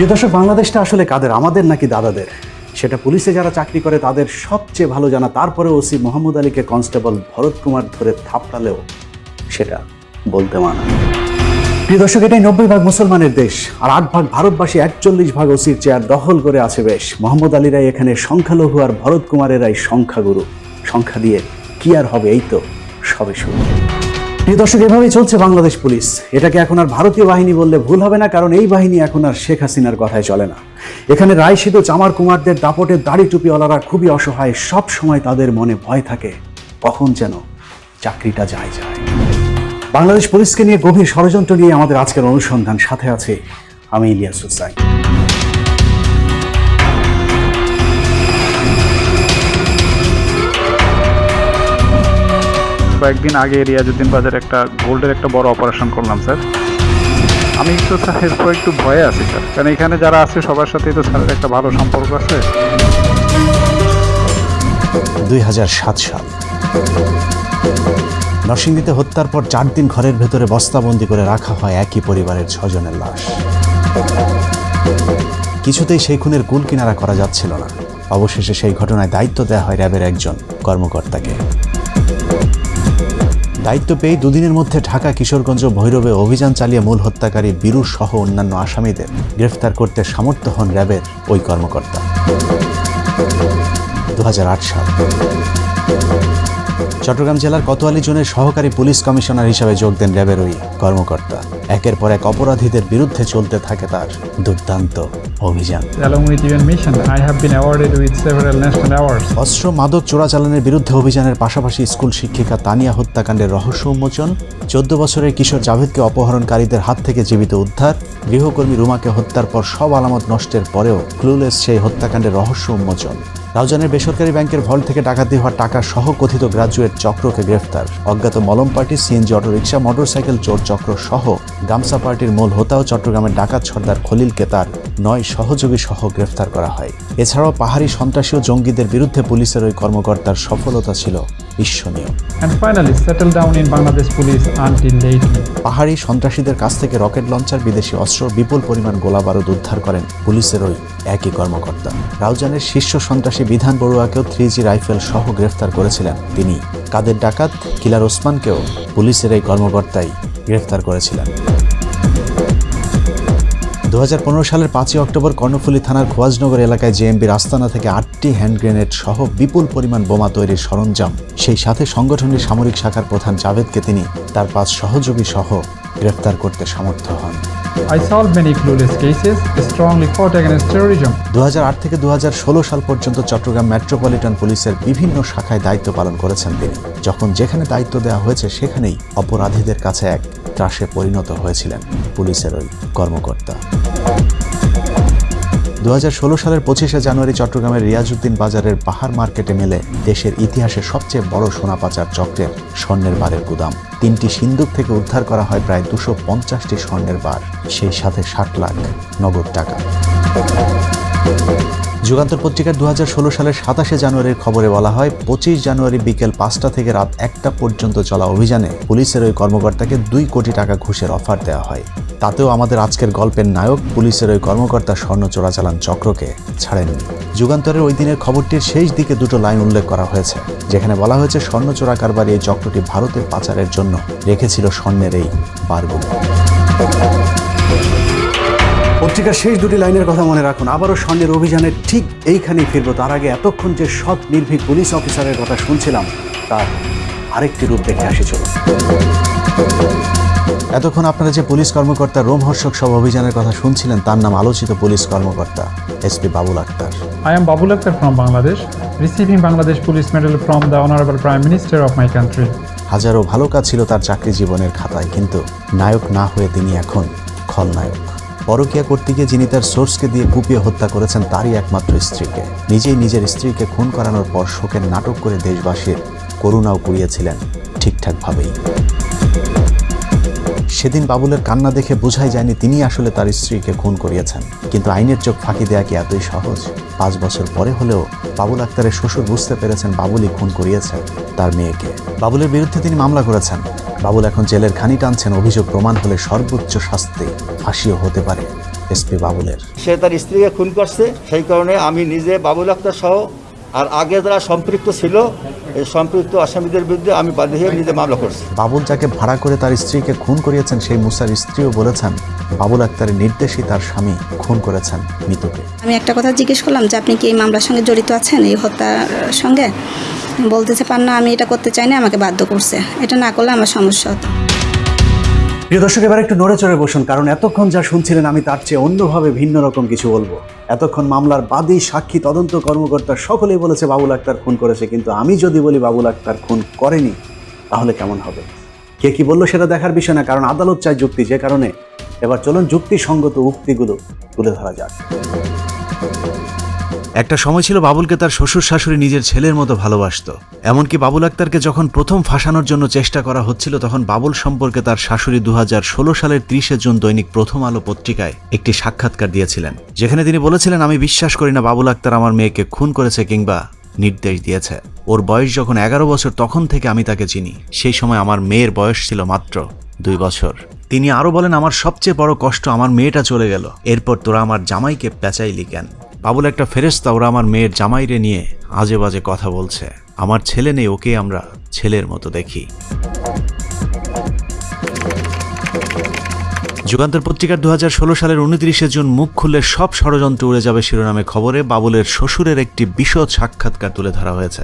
প্রিয় দর্শক, বাংলাদেশটা আসলে কাদের? আমাদের নাকি দাদাদের? সেটা পুলিশে যারা চাকরি করে, তাদের সবচেয়ে ভালো জানা তারপরে ওসি মোহাম্মদ আলীকে কনস্টেবল ভরত কুমার ধরে থাপড়ালেও সেটা বলতে মানা। প্রিয় দর্শক, এটাই নব্বই ভাগ মুসলমানের দেশ, আর আট ভাগ ভারতবাসী, একচল্লিশ ভাগ ওসির চেয়ার দখল করে আছে বেশ। মোহাম্মদ আলীরাই এখানে সংখ্যালঘু আর ভরত কুমারেরাই সংখ্যাগুরু। সংখ্যা দিয়ে কি আর হবে, এই তো সবে শুরু। দর্শক, এভাবেই চলছে বাংলাদেশ পুলিশ। এটাকে এখন আর ভারতীয় বাহিনী বললে ভুল হবে না, কারণ এই বাহিনী এখন আর শেখ হাসিনার কথায় চলে না। এখানে রায় সিধু চামার কুমারদের দাপটের দাড়ি টুপিওয়ালারা খুবই অসহায়, সব সময় তাদের মনে ভয় থাকে, কখন যেন চাকরিটা যায় যায়। বাংলাদেশ পুলিশকে নিয়ে গভীর ষড়যন্ত্র নিয়ে আমাদের আজকের অনুসন্ধান। সাথে আছে আমি ইলিয়াস হুসাইন কয়েকদিন আগে রিয়াজুদ্দিন বাজার একটা গোল্ডের একটা বড় অপারেশন করলাম, স্যার। আমি একটু স্যার এরপর একটু ভয়ে আছি, স্যার। কারণ এখানে যারা আছে, সবার সাথেই তো স্যারের একটা ভালো সম্পর্ক আছে। দুই সাল। নরসিংদীতে হত্যার পর চার দিন ঘরের ভেতরে বস্তাবন্দি করে রাখা হয় একই পরিবারের ছজনের লাশ। কিছুতেই সেই খুনের কুল কিনারা করা যাচ্ছিল না। অবশেষে সেই ঘটনায় দায়িত্ব দেওয়া হয় র্যাবের একজন কর্মকর্তাকে। দায়িত্ব পেয়ে দুদিনের মধ্যে ঢাকা কিশোরগঞ্জ ভৈরবে অভিযান চালিয়ে মূল হত্যাকারী বীরু সহ অন্যান্য আসামিদের গ্রেফতার করতে সামর্থ্য হন র্যাবের ওই কর্মকর্তা। সাল। চট্টগ্রাম জেলার কোতোয়ালি জোনের সহকারী পুলিশ কমিশনার হিসাবে যোগ দেন র্যাবের ওই কর্মকর্তা। একের পর এক অপরাধীদের বিরুদ্ধে চলতে থাকে তার দুর্দান্ত অভিযান. অস্ত্র মাদক চোরাচালানের বিরুদ্ধে অভিযানের পাশাপাশি স্কুল শিক্ষিকা তানিয়া হত্যাকাণ্ডের রহস্য উন্মোচন চোদ্দ বছরের কিশোর জাভেদকে অপহরণকারীদের হাত থেকে জীবিত উদ্ধার গৃহকর্মী রুমাকে হত্যার পর সব আলামত নষ্টের পরেও ক্লুলেস সেই হত্যাকাণ্ডের রহস্য উন্মোচন। রাউজানের বেসরকারি ব্যাংকের ভল্ট থেকে ডাকাতি হওয়া টাকা সহ কথিত গ্রাজুয়েট চক্রকে গ্রেফতার। অজ্ঞাত মলম পার্টি সিএনজি অটোরিকশা মোটরসাইকেল চোর চক্র সহ গামসা পার্টির মূল হোতাও চট্টগ্রামের ডাকাত সর্দার খলিলকে তার নয় সহযোগী সহ গ্রেফতার করা হয়। এছাড়াও পাহাড়ি সন্ত্রাসী ও জঙ্গিদের বিরুদ্ধে পুলিশের ওই কর্মকর্তার সফলতা ছিল ঈর্ষণীয়. পাহাড়ি সন্ত্রাসীদের কাছ থেকে রকেট লঞ্চার বিদেশি অস্ত্র বিপুল পরিমাণ গোলা বারুদ উদ্ধার করেন পুলিশের ওই একই কর্মকর্তা। রাউজানের শীর্ষ সন্ত্রাসী বিধান বড়ুয়াকেও থ্রি জি রাইফেল সহ গ্রেফতার করেছিলেন তিনি। কাদের ডাকাত? কিলার ওসমানকেও পুলিশের এই কর্মকর্তাই গ্রেফতার করেছিলেন। দু হাজার পনেরো সালের পাঁচই অক্টোবর কর্ণফুলী থানার খোয়াজনগর এলাকায় জেএমবির আস্তানা থেকে আটটি হ্যান্ড গ্রেনেড সহ বিপুল পরিমাণ বোমা তৈরির সরঞ্জাম। সেই সাথে সংগঠনের সামরিক শাখার প্রধান জাভেদকে তিনি তার পাঁচ সহযোগী সহ গ্রেফতার করতে সমর্থ হন। I solved many clueless cases, strongly fought against terrorism. 2008 থেকে 2016 সাল পর্যন্ত চট্টগ্রাম মেট্রোপলিটন পুলিশের বিভিন্ন শাখায় দায়িত্ব পালন করেছেন তিনি যখন যেখানে দায়িত্ব দেওয়া হয়েছে সেখানেই অপরাধীদের কাছে এক ত্রাসে পরিণত হয়েছিলেন পুলিশের ওই কর্মকর্তা দু হাজার ষোলো সালের পঁচিশে জানুয়ারি চট্টগ্রামের রিয়াজুদ্দিন বাজারের পাহাড় মার্কেটে মেলে দেশের ইতিহাসে সবচেয়ে বড় সোনা পাচার চক্রের স্বর্ণের বারের গুদাম। তিনটি সিন্দুক থেকে উদ্ধার করা হয় প্রায় দুশো পঞ্চাশটি স্বর্ণের বার, সেই সাথে ষাট লাখ নগদ টাকা। যুগান্তর পত্রিকার দু সালের সাতাশে জানুয়ারির খবরে বলা হয়, পঁচিশ জানুয়ারি বিকেল পাঁচটা থেকে রাত একটা পর্যন্ত চলা অভিযানে পুলিশের ওই কর্মকর্তাকে দুই কোটি টাকা ঘুষের অফার দেওয়া হয়। তাতেও আমাদের আজকের গল্পের নায়ক, পুলিশের ওই কর্মকর্তা স্বর্ণ চোরাচালান চক্রকে ছাড়েননি। যুগান্তরের ওই দিনের খবরটির শেষ দিকে দুটো লাইন উল্লেখ করা হয়েছে, যেখানে বলা হয়েছে, স্বর্ণ চোরা কারবারি এই চক্রটি ভারতের পাচারের জন্য রেখেছিল স্বর্ণের এই বারগুলো। পত্রিকার শেষ দুটি লাইনের কথা মনে রাখুন। আবারও স্বর্ণের অভিযানের ঠিক এইখানেই ফিরবো। তার আগে এতক্ষণ যে সৎ নির্ভীক পুলিশ অফিসারের কথা শুনছিলাম তার আরেকটি রূপ দেখে আসি চলুন। এতক্ষণ আপনারা যে পুলিশ কর্মকর্তা রোমহর্ষক সব অভিযানের কথা শুনছিলেন তার নাম আলোচিত পুলিশ কর্মকর্তা SP Babul Akter. I am Babul Akhtar from Bangladesh, receiving Bangladesh Police Medal from the Honorable Prime Minister of my country. হাজারো ভালো কাজ ছিল তার চাকরি জীবনের খাতায় কিন্তু নায়ক না হয়ে তিনি এখন খলনায়ক। পরকিয়া করতে গিয়ে যিনি তার সোর্সকে দিয়ে কুপিয়ে হত্যা করেছেন, তারই একমাত্র স্ত্রীকে। নিজেই নিজের স্ত্রীকে খুন করানোর পর শোকের নাটক করে দেশবাসীর করুণাও কুড়িয়েছিলেন ঠিকঠাকভাবেই। সেদিন বাবুলের কান্না দেখে বোঝাই যায়নি তিনি আসলে তার স্ত্রীকে খুন করিয়েছেন। কিন্তু আইনের চোখ ফাঁকি দেয়া কি এতই সহজ? পাঁচ বছর পরে হলেও বাবুল আক্তারের শ্বশুর বুঝতে পেরেছেন বাবুলই খুন করিয়েছেন তার মেয়েকে। বাবুলের বিরুদ্ধে তিনি মামলা করেছেন। বাবুল এখন জেলের খানি টানছেন, অভিযোগ প্রমাণ হলে সর্বোচ্চ শাস্তি ফাঁসিও হতে পারে। এসপি বাবুলের। সে তার স্ত্রীকে খুন করছে, সেই কারণে আমি নিজে বাবুল আক্তার সহ আর আগে যারা সম্পৃক্ত ছিল এই সম্পৃক্ত আসামিদের বিরুদ্ধে আমি বাদী হয়ে নিজে মামলা করছি। বাবুল যাকে ভাড়া করে তার স্ত্রীকে খুন করিয়েছেন সেই মুসার স্ত্রীও বলেছেন বাবুল আক্তারের নির্দেশই তার স্বামী খুন করেছেন মিতুকে। আমি একটা কথা জিজ্ঞেস করলাম যে আপনি কি এই মামলার সঙ্গে জড়িত আছেন এই হত্যার সঙ্গে? বলতেছে পান না আমি এটা করতে চাই না আমাকে বাধ্য করছে। এটা না করলে আমার সমস্যা হতো। প্রিয় দর্শক, এবার একটু নড়ে চড়ে বসুন, কারণ এতক্ষণ যা শুনছিলেন আমি তার চেয়ে অন্যভাবে ভিন্ন রকম কিছু বলব। এতক্ষণ মামলার বাদী, সাক্ষী, তদন্ত কর্মকর্তা সকলেই বলেছে বাবুল আক্তার খুন করেছে, কিন্তু আমি যদি বলি বাবুল আক্তার খুন করেনি, তাহলে কেমন হবে? কে কি বলল সেটা দেখার বিষয় না, কারণ আদালত চায় যুক্তি, যে কারণে। এবার চলুন যুক্তিসঙ্গত উক্তিগুলো তুলে ধরা যাক। একটা সময় ছিল বাবুলকে তার শ্বশুর শাশুড়ি নিজের ছেলের মতো ভালোবাসতো। এমনকি বাবুল আক্তারকে যখন প্রথম ফাঁসানোর জন্য চেষ্টা করা হচ্ছিল, তখন বাবুল সম্পর্কে তার শাশুড়ি দু হাজার ষোলো সালের ত্রিশে জুন দৈনিক প্রথম আলো পত্রিকায় একটি সাক্ষাৎকার দিয়েছিলেন, যেখানে তিনি বলেছিলেন, আমি বিশ্বাস করি না বাবুল আক্তার আমার মেয়েকে খুন করেছে কিংবা নির্দেশ দিয়েছে। ওর বয়স যখন এগারো বছর, তখন থেকে আমি তাকে চিনি। সেই সময় আমার মেয়ের বয়স ছিল মাত্র দুই বছর। তিনি আরও বলেন, আমার সবচেয়ে বড় কষ্ট, আমার মেয়েটা চলে গেল। এরপর তোরা আমার জামাইকে পেঁচাইলি কেন? বাবুল একটা ফেরেস্তা ওরা আমার মেয়ের জামাইরে নিয়ে আজে বাজে কথা বলছে। আমার ছেলে নেই, ওকে আমরা ছেলের মতো দেখি। যুগান্তর পত্রিকার দু হাজার ষোলো সালের উনত্রিশে জুন মুখ খুললে সব ষড়যন্ত্র উড়ে যাবে শিরোনামে খবরে বাবুলের শ্বশুরের একটি বিশদ সাক্ষাৎকার তুলে ধরা হয়েছে,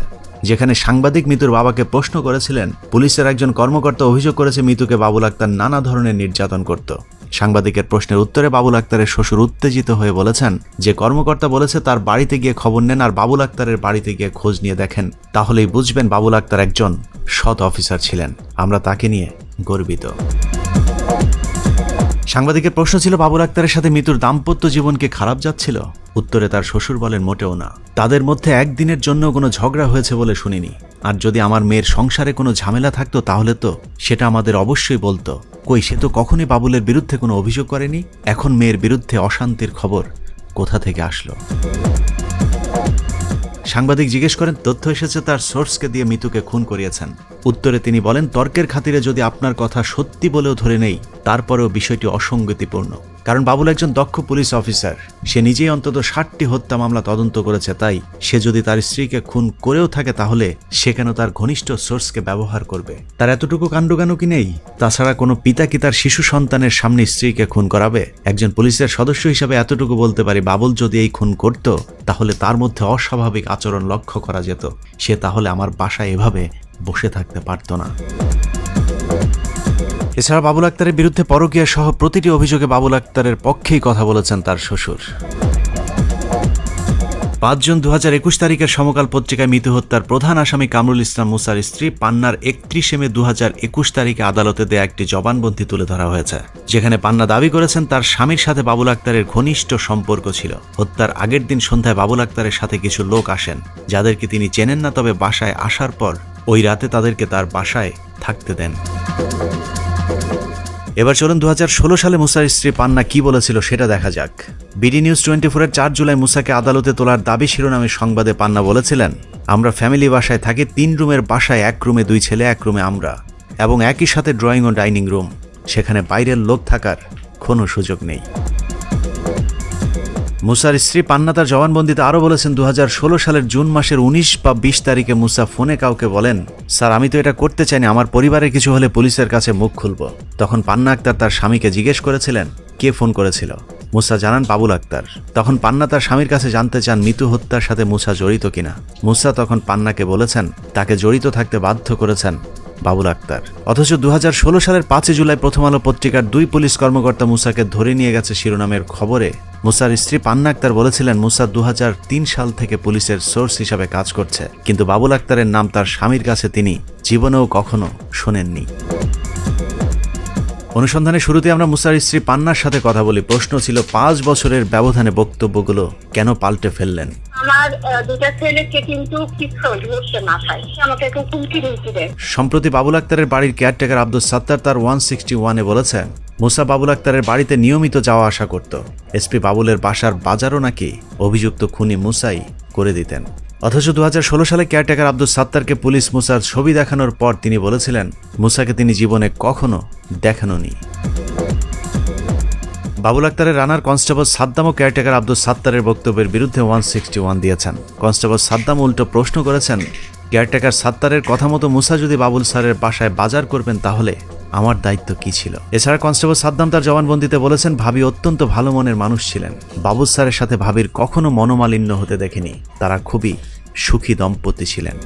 যেখানে সাংবাদিক মিতুর বাবাকে প্রশ্ন করেছিলেন, পুলিশের একজন কর্মকর্তা অভিযোগ করেছে মিতুকে বাবুল আক্তার নানা ধরনের নির্যাতন করত। সাংবাদিকের প্রশ্নের উত্তরে বাবুল আক্তারের শ্বশুর উত্তেজিত হয়ে বলেছেন, যে কর্মকর্তা বলেছে তার বাড়িতে গিয়ে খবর নেন আর বাবুল আক্তারের বাড়িতে গিয়ে খোঁজ নিয়ে দেখেন, তাহলেই বুঝবেন বাবুল আক্তার একজন সৎ অফিসার ছিলেন। আমরা তাকে নিয়ে গর্বিত। সাংবাদিকের প্রশ্ন ছিল, বাবুল আক্তারের সাথে মৃত্যুর দাম্পত্য জীবনকে খারাপ যাচ্ছিল? উত্তরে তার শ্বশুর বলেন, মোটেও না। তাদের মধ্যে একদিনের জন্য কোনো ঝগড়া হয়েছে বলে শুনিনি। আর যদি আমার মেয়ের সংসারে কোনো ঝামেলা থাকতো তাহলে তো সেটা আমাদের অবশ্যই বলতো। কই, সে তো কখনই বাবুলের বিরুদ্ধে কোনো অভিযোগ করেনি? এখন মেয়ের বিরুদ্ধে অশান্তির খবর কোথা থেকে আসলো? সাংবাদিক জিজ্ঞেস করেন, তথ্য এসেছে তার সোর্সকে দিয়ে মিতুকে খুন করিয়েছেন। উত্তরে তিনি বলেন, তর্কের খাতিরে যদি আপনার কথা সত্যি বলেও ধরে নেই, তারপরেও বিষয়টি অসঙ্গতিপূর্ণ। কারণ বাবুল একজন দক্ষ পুলিশ অফিসার। সে নিজেই অন্তত ষাটটি হত্যা মামলা তদন্ত করেছে, তাই সে যদি তার স্ত্রীকে খুন করেও থাকে তাহলে সে কেন তার ঘনিষ্ঠ সোর্সকে ব্যবহার করবে? তার এতটুকু কাণ্ডজ্ঞানও কি নেই? তাছাড়া কোনো পিতা কি তার শিশু সন্তানের সামনে স্ত্রীকে খুন করাবে? একজন পুলিশের সদস্য হিসাবে এতটুকু বলতে পারি, বাবুল যদি এই খুন করত, তাহলে তার মধ্যে অস্বাভাবিক আচরণ লক্ষ্য করা যেত। সে তাহলে আমার বাসায় এভাবে বসে থাকতে পারত না। এছাড়া বাবুল আক্তারের বিরুদ্ধে পরকীয়া সহ প্রতিটি অভিযোগে বাবুল আক্তারের পক্ষেই কথা বলেছেন তার শ্বশুর। পাঁচ জুন দু হাজার একুশ তারিখের সমকাল পত্রিকায় মৃত্যু হত্যার প্রধান আসামি কামরুল ইসলাম মুসার স্ত্রী পান্নার একত্রিশে মে দু হাজার একুশ তারিখে আদালতে দেয়া একটি জবানবন্দি তুলে ধরা হয়েছে, যেখানে পান্না দাবি করেছেন তার স্বামীর সাথে বাবুল আক্তারের ঘনিষ্ঠ সম্পর্ক ছিল। হত্যার আগের দিন সন্ধ্যায় বাবুল আক্তারের সাথে কিছু লোক আসেন, যাদেরকে তিনি চেনেন না তবে বাসায় আসার পর ওই রাতে তাদেরকে তার বাসায় থাকতে দেন। এবার চলুন দু হাজার ষোলো সালে মুসার স্ত্রী পান্না কি বলেছিল সেটা দেখা যাক। বিডি নিউজ টোয়েন্টি ফোরের চার জুলাই মুসাকে আদালতে তোলার দাবি শিরোনামে সংবাদে পান্না বলেছিলেন, আমরা ফ্যামিলি বাসায় থাকি, তিন রুমের বাসায় এক রুমে দুই ছেলে, এক রুমে আমরা, এবং একই সাথে ড্রয়িং ও ডাইনিং রুম, সেখানে বাইরের লোক থাকার কোনো সুযোগ নেই। মুসার স্ত্রী পান্না তার জবানবন্দিতে আরও বলেছেন দু হাজার ষোলো সালের জুন মাসের উনিশ বা বিশ তারিখে মুসা ফোনে কাউকে বলেন, স্যার, আমি তো এটা করতে চাইনি, আমার পরিবারের কিছু হলে পুলিশের কাছে মুখ খুলব। তখন পান্না আক্তার তার স্বামীকে জিজ্ঞেস করেছিলেন, কে ফোন করেছিল? মুসা জানান, বাবুল আক্তার। তখন পান্না তার স্বামীর কাছে জানতে চান, মিতু হত্যার সাথে মুসা জড়িত কিনা? মুসা তখন পান্নাকে বলেছেন, তাকে জড়িত থাকতে বাধ্য করেছেন। বাবুল আক্তার। অথচ দু হাজার ষোলো সালের পাঁচই জুলাই প্রথম আলো পত্রিকার দুই পুলিশ কর্মকর্তা মুসাকে ধরে নিয়ে গেছে শিরোনামের খবরে। মুসার স্ত্রী পান্না আক্তার বলেছিলেন, মুসা দু হাজার তিন সাল থেকে পুলিশের সোর্স হিসাবে কাজ করছে। কিন্তু বাবুল আক্তারের নাম তার স্বামীর কাছে তিনি জীবনেও কখনো শোনেননি। অনুসন্ধানের শুরুতে আমরা মুসার স্ত্রী পান্নার সাথে কথা বলি। প্রশ্ন ছিল পাঁচ বছরের ব্যবধানে বক্তব্যগুলো কেন পাল্টে ফেললেন? সম্প্রতি বাবুল আক্তারের বাড়ির কেয়ারটেকার আব্দুল সাত্তার তার ওয়ান সিক্সটি ওয়ানে বলেছেন মুসা বাবুল আক্তারের বাড়িতে নিয়মিত যাওয়া আসা করত। এসপি বাবুলের বাসার বাজারও নাকি অভিযুক্ত খুনি মুসাই করে দিতেন। অথচ দু হাজার ষোলো সালে কেয়ারটেকার আব্দুল সাত্তারকে পুলিশ মুসার ছবি দেখানোর পর তিনি বলেছিলেন, মুসাকে তিনি জীবনে কখনো দেখানোনি বাবুল আক্তারের রানার কনস্টেবল সাদ্দাম ও কেয়ারটেকার আব্দুল সাত্তারের বক্তব্যের বিরুদ্ধে ওয়ান সিক্সটি ওয়ান দিয়েছেন। কনস্টেবল সাদ্দাম উল্টো প্রশ্ন করেছেন, কেয়ারটেকার সাত্তারের কথা মতো মুসা যদি বাবুল স্যারের বাসায় বাজার করবেন তাহলে আমার দায়িত্ব কি ছিল? এছাড়া কনস্টেবল সাদ্দাম তার জবানবন্দিতে বলেছেন, ভাবি অত্যন্ত ভালো মনের মানুষ ছিলেন। বাবুল স্যারের সাথে ভাবির কখনো মনোমালিন্য হতে দেখেনি। তারা খুবই সুখী দম্পতি ছিলেন।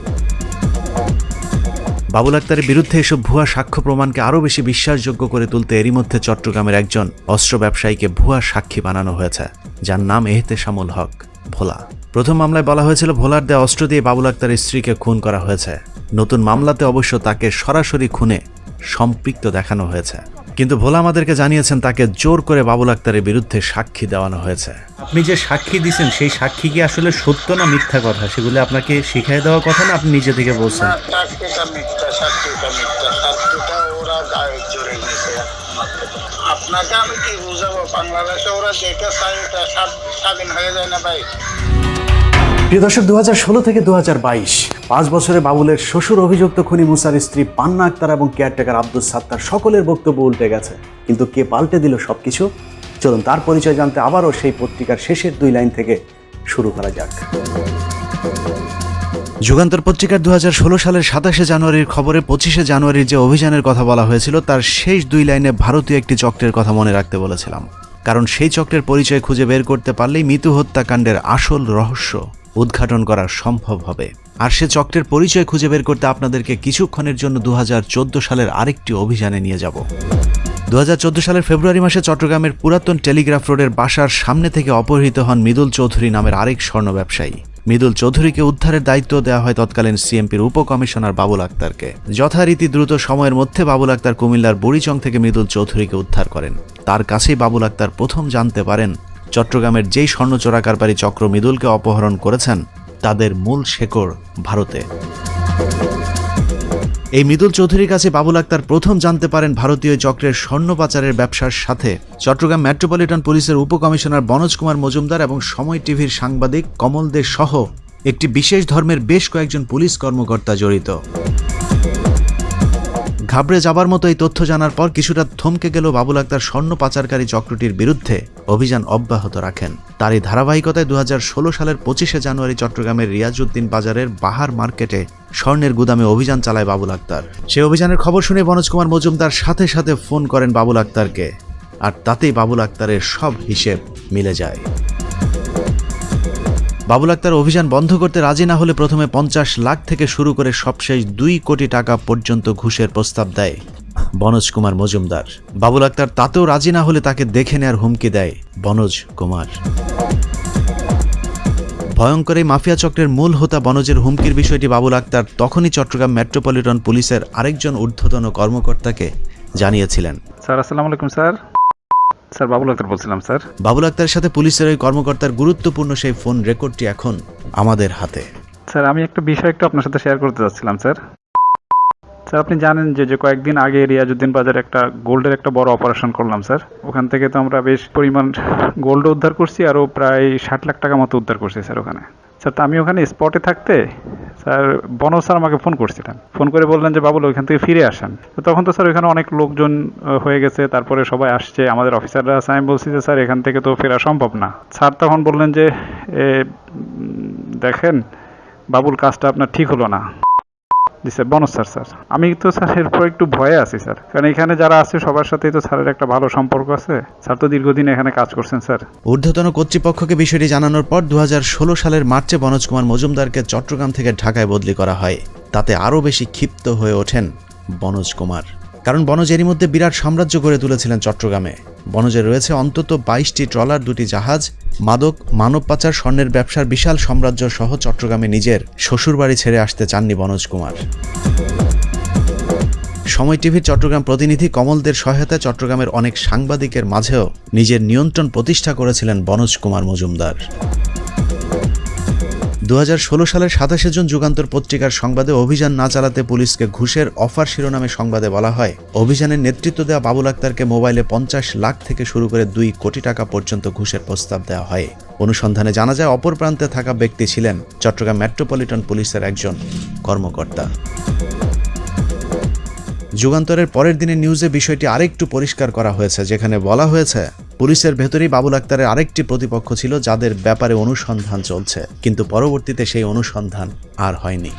বাবুল আক্তারের বিরুদ্ধে এসব ভুয়া সাক্ষ্য প্রমাণকে আরও বেশি বিশ্বাসযোগ্য করে তুলতে এরই মধ্যে চট্টগ্রামের একজন অস্ত্র ব্যবসায়ীকে ভুয়া সাক্ষী বানানো হয়েছে, যার নাম এহতেশামুল হক, ভোলা। প্রথম মামলায় বলা হয়েছিল, ভোলার দেয়া অস্ত্র দিয়ে বাবুল আক্তারের স্ত্রীকে খুন করা হয়েছে। নতুন মামলাতে অবশ্য তাকে সরাসরি খুনে সম্পৃক্ত দেখানো হয়েছে। কিন্তু ভোলা আমাদেরকে জানিয়েছেন তাকে জোর করে বাবুল আক্তারের বিরুদ্ধে সাক্ষী দেওয়ানো হয়েছে। আপনি যে সাক্ষী দিয়েছেন সেই সাক্ষী কি আসলে সত্য না মিথ্যা কথা? সেগুলো আপনাকে শিখাই দেওয়ার কথা না আপনি নিজে থেকে বলছেন? না মিথ্যা চাকরিটা মিথ্যা। চাকরিটা ওরা গায়ে জোরে নিছে আপনাকে আমি কি বুঝাবো? বাংলাদেশে ওরা যেটা চাই স্বাধীন হয়ে যায় না ভাই। প্রিয় দর্শক দু থেকে দু পাঁচ বছরে বাবুলের শ্বশুর অভিযুক্ত খুনি মুসার স্ত্রী পান্না আক্তার এবং কেয়ারটেকার আব্দুল সাত্তার সকলের বক্তব্য উল্টে গেছে। কিন্তু কে পাল্টে দিল সবকিছু? চলুন তার পরিচয় জানতে আবারও সেই পত্রিকার শেষের দুই লাইন থেকে শুরু করা যাক। যুগান্তর পত্রিকার দুহাজার ষোলো সালের সাতাশে জানুয়ারির খবরে পঁচিশে জানুয়ারির যে অভিযানের কথা বলা হয়েছিল, তার শেষ দুই লাইনে ভারতীয় একটি চক্রের কথা মনে রাখতে বলেছিলাম। কারণ সেই চক্রের পরিচয় খুঁজে বের করতে পারলেই মিতু হত্যাকাণ্ডের আসল রহস্য। উদ্ঘাটন করা সম্ভব হবে। আর সে চক্রের পরিচয় খুঁজে বের করতে আপনাদেরকে কিছুক্ষণের জন্য দু হাজার চোদ্দ সালের আরেকটি অভিযানে নিয়ে যাব। দু হাজার চোদ্দ সালের ফেব্রুয়ারি মাসে চট্টগ্রামের পুরাতন টেলিগ্রাফ রোডের বাসার সামনে থেকে অপহৃত হন মৃদুল চৌধুরী নামের আরেক স্বর্ণ ব্যবসায়ী। মৃদুল চৌধুরীকে উদ্ধারের দায়িত্ব দেওয়া হয় তৎকালীন সিএমপির উপকমিশনার বাবুল আক্তারকে। যথারীতি দ্রুত সময়ের মধ্যে বাবুল আক্তার কুমিল্লার বুড়িচং থেকে মৃদুল চৌধুরীকে উদ্ধার করেন। তার কাছেই বাবুল আক্তার প্রথম জানতে পারেন চট্টগ্রামের যেই স্বর্ণ চোরাকারবারি চক্র মৃদুলকে অপহরণ করেছেন, তাদের মূল শেকড় ভারতে। এই মৃদুল চৌধুরীর কাছে বাবুল আক্তার প্রথম জানতে পারেন ভারতীয় চক্রের স্বর্ণ পাচারের ব্যবসার সাথে। চট্টগ্রাম মেট্রোপলিটন পুলিশের উপকমিশনার বনোজ কুমার মজুমদার এবং সময় টিভির সাংবাদিক কমল দে সহ একটি বিশেষ ধর্মের বেশ কয়েকজন পুলিশ কর্মকর্তা জড়িত। ঘাবড়ে যাবার মতো এই তথ্য জানার পর কিছুটা থমকে গেল বাবুল আক্তার স্বর্ণ পাচারকারী চক্রটির বিরুদ্ধে, অভিযান অব্যাহত রাখেন। তারই ধারাবাহিকতায় দু হাজার ষোলো সালের পঁচিশে জানুয়ারি চট্টগ্রামের রিয়াজউদ্দিন বাজারের বাহার মার্কেটে স্বর্ণের গুদামে অভিযান চালায় বাবুল আক্তার। সেই অভিযানের খবর শুনে মনোজ কুমার মজুমদার সাথে সাথে ফোন করেন বাবুল আক্তারকে। আর তাতেই বাবুল আক্তারের সব হিসেব মিলে যায়। বাবুল আক্তার অভিযান বন্ধ করতে রাজি না হলে প্রথমে পঞ্চাশ লাখ থেকে শুরু করে সবশেষ দুই কোটি টাকা পর্যন্ত ঘুষের প্রস্তাব দেয় বনোজ কুমার মজুমদার। বাবুল আক্তার তাতেও রাজি না হলে তাকে দেখে নেয়ার হুমকি দেয় বনোজ কুমার। ভয়ঙ্কর এই মাফিয়া চক্রের মূল হোতা বনজের হুমকির বিষয়টি বাবুল আক্তার তখনই চট্টগ্রাম মেট্রোপলিটন পুলিশের আরেকজন ঊর্ধ্বতন কর্মকর্তাকে জানিয়েছিলেন। স্যার, আসসালামু আলাইকুম, স্যার। স্যার বাবুল আক্তার বলছিলাম স্যার। বাবুল আক্তারের সাথে পুলিশের ওই কর্মকর্তার গুরুত্বপূর্ণ সেই ফোন রেকর্ডটি এখন আমাদের হাতে। স্যার আমি একটা বিষয় একটু আপনার সাথে শেয়ার করতে চাচ্ছিলাম স্যার। স্যার আপনি জানেন যে যে কয়েকদিন আগে রিয়াজুদ্দিন বাজারে একটা গোল্ডের একটা বড় অপারেশন করলাম স্যার। ওখান থেকে তো আমরা বেশ পরিমাণ গোল্ড উদ্ধার করছি আরও প্রায় ষাট লাখ টাকা মতো উদ্ধার করছি স্যার ওখানে। স্যার, তো আমি ওখানে স্পটে থাকতে, স্যার, বনজ স্যার আমাকে ফোন করছিলেন। ফোন করে বললেন যে, বাবুল, ওইখান থেকে ফিরে আসেন। তো তখন তো, স্যার, ওইখানে অনেক লোকজন হয়ে গেছে। তারপরে সবাই আসছে। আমাদের অফিসাররা আছে আমি বলছি যে, স্যার, এখান থেকে তো ফেরা সম্ভব না। স্যার তখন বললেন যে দেখেন, বাবুল, কাজটা আপনার ঠিক হলো না। জি স্যার বনজ স্যার স্যার, আমি তো স্যার এরপর একটু ভয়ে আছি, স্যার। কারণ এখানে যারা আছে, সবার সাথেই তো স্যারের একটা ভালো সম্পর্ক আছে। স্যার তো দীর্ঘদিন এখানে কাজ করছেন, স্যার। ঊর্ধ্বতন কর্তৃপক্ষকে বিষয়টি জানানোর পর দু হাজার ষোলো সালের মার্চে বনজ কুমার মজুমদারকে চট্টগ্রাম থেকে ঢাকায় বদলি করা হয়। তাতে আরও বেশি ক্ষিপ্ত হয়ে ওঠেন বনজ কুমার। কারণ বনজ এরই মধ্যে বিরাট সাম্রাজ্য গড়ে তুলেছিলেন চট্টগ্রামে। বনজে রয়েছে অন্তত বাইশটি ট্রলার, দুটি জাহাজ, মাদক, মানব পাচার, স্বর্ণের ব্যবসার বিশাল সাম্রাজ্য সহ চট্টগ্রামে নিজের শ্বশুরবাড়ি ছেড়ে আসতে চাননি বনোজ কুমার। সময় টিভির চট্টগ্রাম প্রতিনিধি কমলদের সহায়তায় চট্টগ্রামের অনেক সাংবাদিকের মাঝেও নিজের নিয়ন্ত্রণ প্রতিষ্ঠা করেছিলেন বনোজ কুমার মজুমদার। দু সালের সাতাশে জুন যুগান্তর পত্রিকার সংবাদে অভিযান না চালাতে পুলিশকে ঘুষের অফার শিরোনামে সংবাদে বলা হয়। অভিযানের নেতৃত্ব দেওয়া বাবুল আক্তারকে মোবাইলে পঞ্চাশ লাখ থেকে শুরু করে দুই কোটি টাকা পর্যন্ত ঘুষের প্রস্তাব দেওয়া হয়। অনুসন্ধানে জানা যায়, অপর প্রান্তে থাকা ব্যক্তি ছিলেন চট্টগ্রাম মেট্রোপলিটন পুলিশের একজন কর্মকর্তা। যুগান্তরের পরের দিনের নিউজে বিষয়টি আরেকটু পরিষ্কার করা হয়েছে, যেখানে বলা হয়েছে পুলিশের ভেতরেই বাবুল আক্তারের আরেকটি প্রতিপক্ষ ছিল, যাদের ব্যাপারে অনুসন্ধান চলছে। কিন্তু পরবর্তীতে সেই অনুসন্ধান আর হয়নি।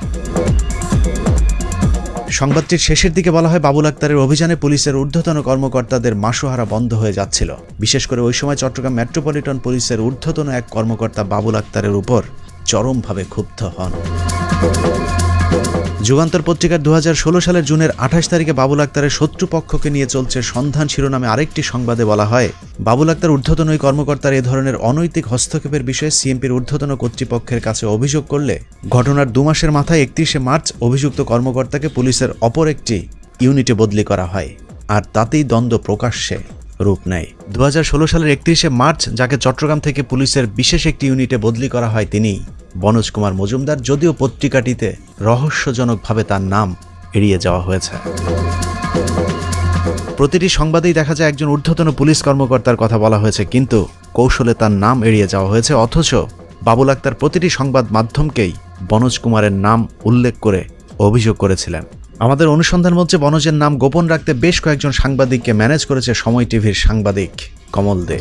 সংবাদটির শেষের দিকে বলা হয়, বাবুল আক্তারের অভিযানে পুলিশের ঊর্ধ্বতন কর্মকর্তাদের মাসোহারা বন্ধ হয়ে যাচ্ছিল। বিশেষ করে ওই সময় চট্টগ্রাম মেট্রোপলিটন পুলিশের ঊর্ধ্বতন এক কর্মকর্তা বাবুল আক্তারের উপর চরমভাবে ক্ষুব্ধ হন। যুগান্তর পত্রিকার দু হাজার ষোলো সালের জুনের আঠাশ তারিখে বাবুল আক্তারের শত্রুপক্ষকে নিয়ে চলছে সন্ধান শিরোনামে আরেকটি সংবাদে বলা হয়। বাবুল আক্তার ঊর্ধ্বতন ওই কর্মকর্তার এ ধরনের অনৈতিক হস্তক্ষেপের বিষয়ে সিএমপির ঊর্ধ্বতন কর্তৃপক্ষের কাছে অভিযোগ করলে ঘটনার দু মাসের মাথায় একত্রিশে মার্চ অভিযুক্ত কর্মকর্তাকে পুলিশের অপর একটি ইউনিটে বদলি করা হয়। আর তাতেই দ্বন্দ্ব প্রকাশ্যে। রূপ নেয়। দু হাজার ষোলো সালের একত্রিশে মার্চ, যাকে চট্টগ্রাম থেকে পুলিশের বিশেষ একটি ইউনিটে বদলি করা হয় তিনি। বনোজ কুমার মজুমদার যদিও পত্রিকাটিতে রহস্যজনকভাবে তার নাম এড়িয়ে যাওয়া হয়েছে। প্রতিটি সংবাদেই দেখা যায় একজন ঊর্ধ্বতন পুলিশ কর্মকর্তার কথা বলা হয়েছে, কিন্তু কৌশলে তার নাম এড়িয়ে যাওয়া হয়েছে, অথচ বাবুল আক্তার প্রতিটি সংবাদ মাধ্যমকেই বনোজ কুমারের নাম উল্লেখ করে অভিযোগ করেছিলেন। আমাদের অনুসন্ধান মঞ্চে বনজের নাম গোপন রাখতে বেশ কয়েকজন সাংবাদিককে ম্যানেজ করেছে সময় টিভির সাংবাদিক কমল দে।